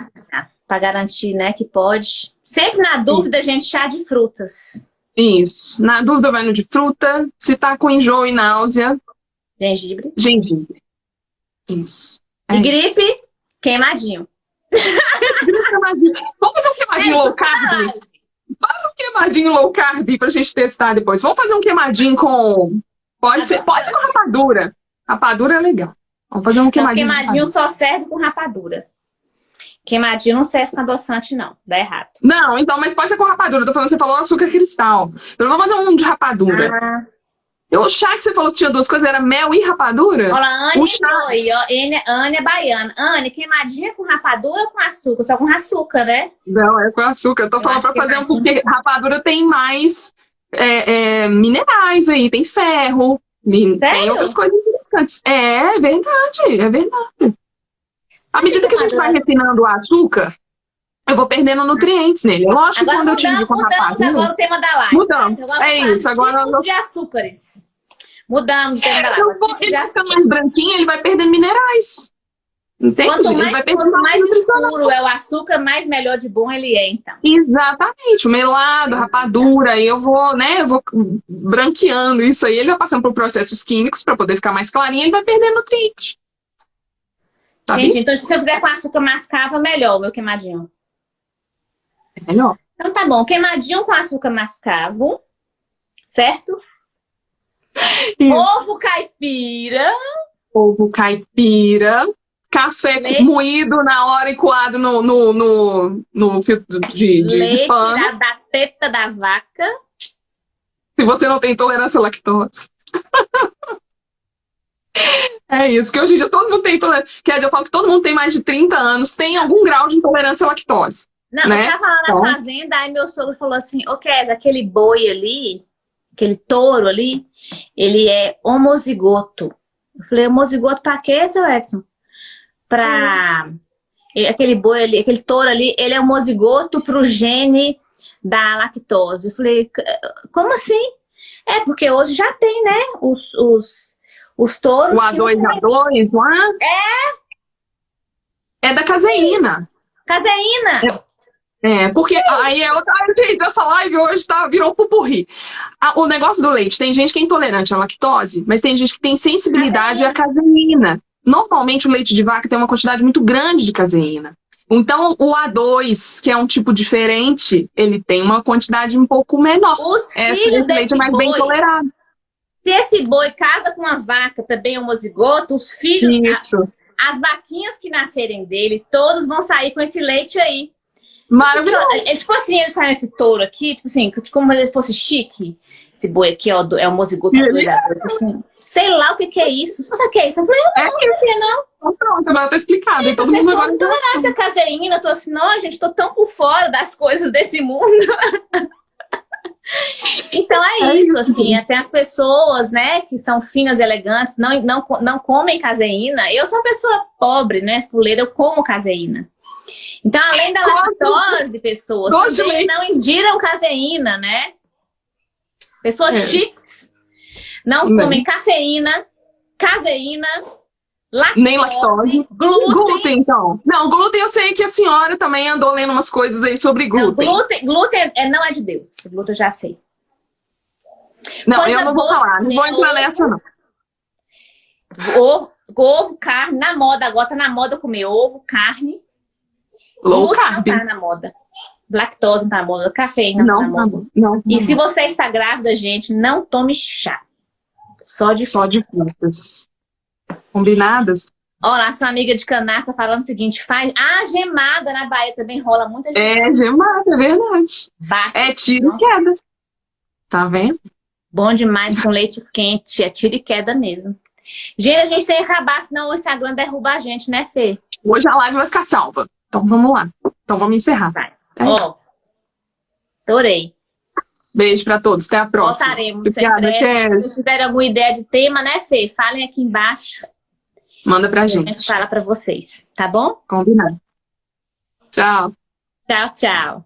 S1: Pra garantir, né, que pode. Sempre na dúvida, gente, chá de frutas.
S2: Isso. Na dúvida, vai no de fruta. Se tá com enjoo e náusea,
S1: Gengibre.
S2: gengibre. Isso. É
S1: E gripe, queimadinho.
S2: Queimadinho. Vamos fazer um queimadinho low carb? Faz um queimadinho low carb pra gente testar depois. Vamos fazer um queimadinho com Pode ser, pode ser com rapadura. Rapadura é legal. Vamos fazer um queimadinho.
S1: Não, queimadinho só serve com rapadura. Queimadinho não serve com adoçante, não. Dá errado.
S2: Não, então, mas pode ser com rapadura. Eu tô falando, você falou açúcar cristal. Então vamos fazer um de rapadura. Ah. O chá que você falou que tinha duas coisas, era mel e rapadura?
S1: Olha, Anne chá... aí, ó. Anne é baiana. Anne, queimadinha com rapadura ou com açúcar? Só com açúcar, né?
S2: Não, é com açúcar. Eu tô eu falando pra fazer um porque rapadura tem mais é, é, minerais aí, tem ferro, Sério? tem outras coisas importantes. É, é verdade, é verdade. À medida que a gente vai refinando o açúcar, eu vou perdendo nutrientes nele. Lógico que quando eu tive com rapadura...
S1: agora o tema da live.
S2: Mudamos, tá? é isso. Agora
S1: tipos de açúcares. Mudamos o tema da live. Eu
S2: vou, ele fica mais branquinho, ele vai perdendo minerais. Entende?
S1: Quanto mais, quanto mais escuro é o açúcar, mais melhor de bom ele é, então.
S2: Exatamente. O melado, rapadura, aí eu vou, né, eu vou branqueando isso aí, ele vai passando por processos químicos para poder ficar mais clarinho, ele vai perdendo nutrientes.
S1: Tá Gente, então se eu fizer com açúcar mascavo, melhor o meu queimadinho.
S2: É melhor.
S1: Então tá bom, queimadinho com açúcar mascavo, certo? Isso. Ovo caipira.
S2: Ovo caipira. Café Leite. moído na hora e coado no, no, no, no filtro de, de
S1: Leite pano. Da, da teta da vaca.
S2: Se você não tem intolerância à lactose. [laughs] É isso, que hoje em dia todo mundo tem intolerância. Quer dizer, eu falo que todo mundo tem mais de 30 anos, tem algum grau de intolerância à lactose.
S1: Não,
S2: né?
S1: eu tava lá na então... fazenda, aí meu sogro falou assim, ô Kes, aquele boi ali, aquele touro ali, ele é homozigoto. Eu falei, homozigoto pra quê, seu Edson? Pra... Hum. Aquele boi ali, aquele touro ali, ele é homozigoto pro gene da lactose. Eu falei, como assim? É, porque hoje já tem, né, os, os, os touros...
S2: O A2A2 lá?
S1: É.
S2: É da caseína.
S1: Caseína!
S2: É. É, porque aí é outra. [laughs] Gente, essa live hoje tá, virou pupurri. o negócio do leite, tem gente que é intolerante à lactose, mas tem gente que tem sensibilidade à caseína. Normalmente o leite de vaca tem uma quantidade muito grande de caseína. Então, o A2, que é um tipo diferente, ele tem uma quantidade um pouco menor.
S1: Os esse leite é mais boi, bem tolerado. Se esse boi casa com uma vaca também homozigoto, os filhos,
S2: Isso.
S1: As vaquinhas que nascerem dele, todos vão sair com esse leite aí.
S2: Maravilhoso.
S1: É, tipo assim, ele sai nesse touro aqui, tipo assim, como se ele fosse chique. Esse boi aqui, ó, é o mozigoto ele... assim. Sei lá o que, que é isso. Você sabe o que é isso? Eu falei, não, é não,
S2: é não. Então, pronto, agora tá explicado. E todo mundo agora
S1: intolerância caseína, eu tô assim, não, gente, tô tão por fora das coisas desse mundo. [laughs] Então é, é isso, assim, até as pessoas, né, que são finas, elegantes, não, não, não comem caseína. Eu sou uma pessoa pobre, né, fuleira, eu como caseína. Então, além da lactose, pessoas também não ingiram caseína, né? Pessoas é. chiques não, não comem cafeína, caseína, lactose,
S2: nem lactose.
S1: Glúten.
S2: glúten. então. Não, glúten eu sei que a senhora também andou lendo umas coisas aí sobre glúten.
S1: Não, glúten, glúten é, não é de Deus. Glúten eu já sei.
S2: Não, Coisa eu não vou falar, não vou entrar nessa não.
S1: Ovo, ovo, carne, na moda, agora tá na moda comer ovo, carne,
S2: Low carb.
S1: não tá na moda. Lactose não tá na moda. Cafeína não, tá na moda.
S2: Não, não,
S1: e se você está grávida, gente, não tome chá. Só de
S2: Só de frutas. Combinadas?
S1: Olha, sua amiga de Canar tá falando o seguinte, faz... Ah, gemada na Bahia também rola muita
S2: gemada. É, gemada, é verdade.
S1: Bate,
S2: é tiro e queda. Tá vendo?
S1: Bom demais com leite quente, é tiro e queda mesmo. Gente, a gente tem que acabar, senão o Instagram derruba a gente, né, Fê?
S2: Hoje a live vai ficar salva. Então vamos lá. Então vamos encerrar.
S1: Vai. É. Ó, adorei.
S2: Beijo para todos. Até a próxima.
S1: Voltaremos. Obrigada, Se vocês tiverem alguma ideia de tema, né, Fê? Falem aqui embaixo.
S2: Manda pra gente.
S1: A gente fala para vocês, tá bom?
S2: Combinado. Tchau.
S1: Tchau, tchau.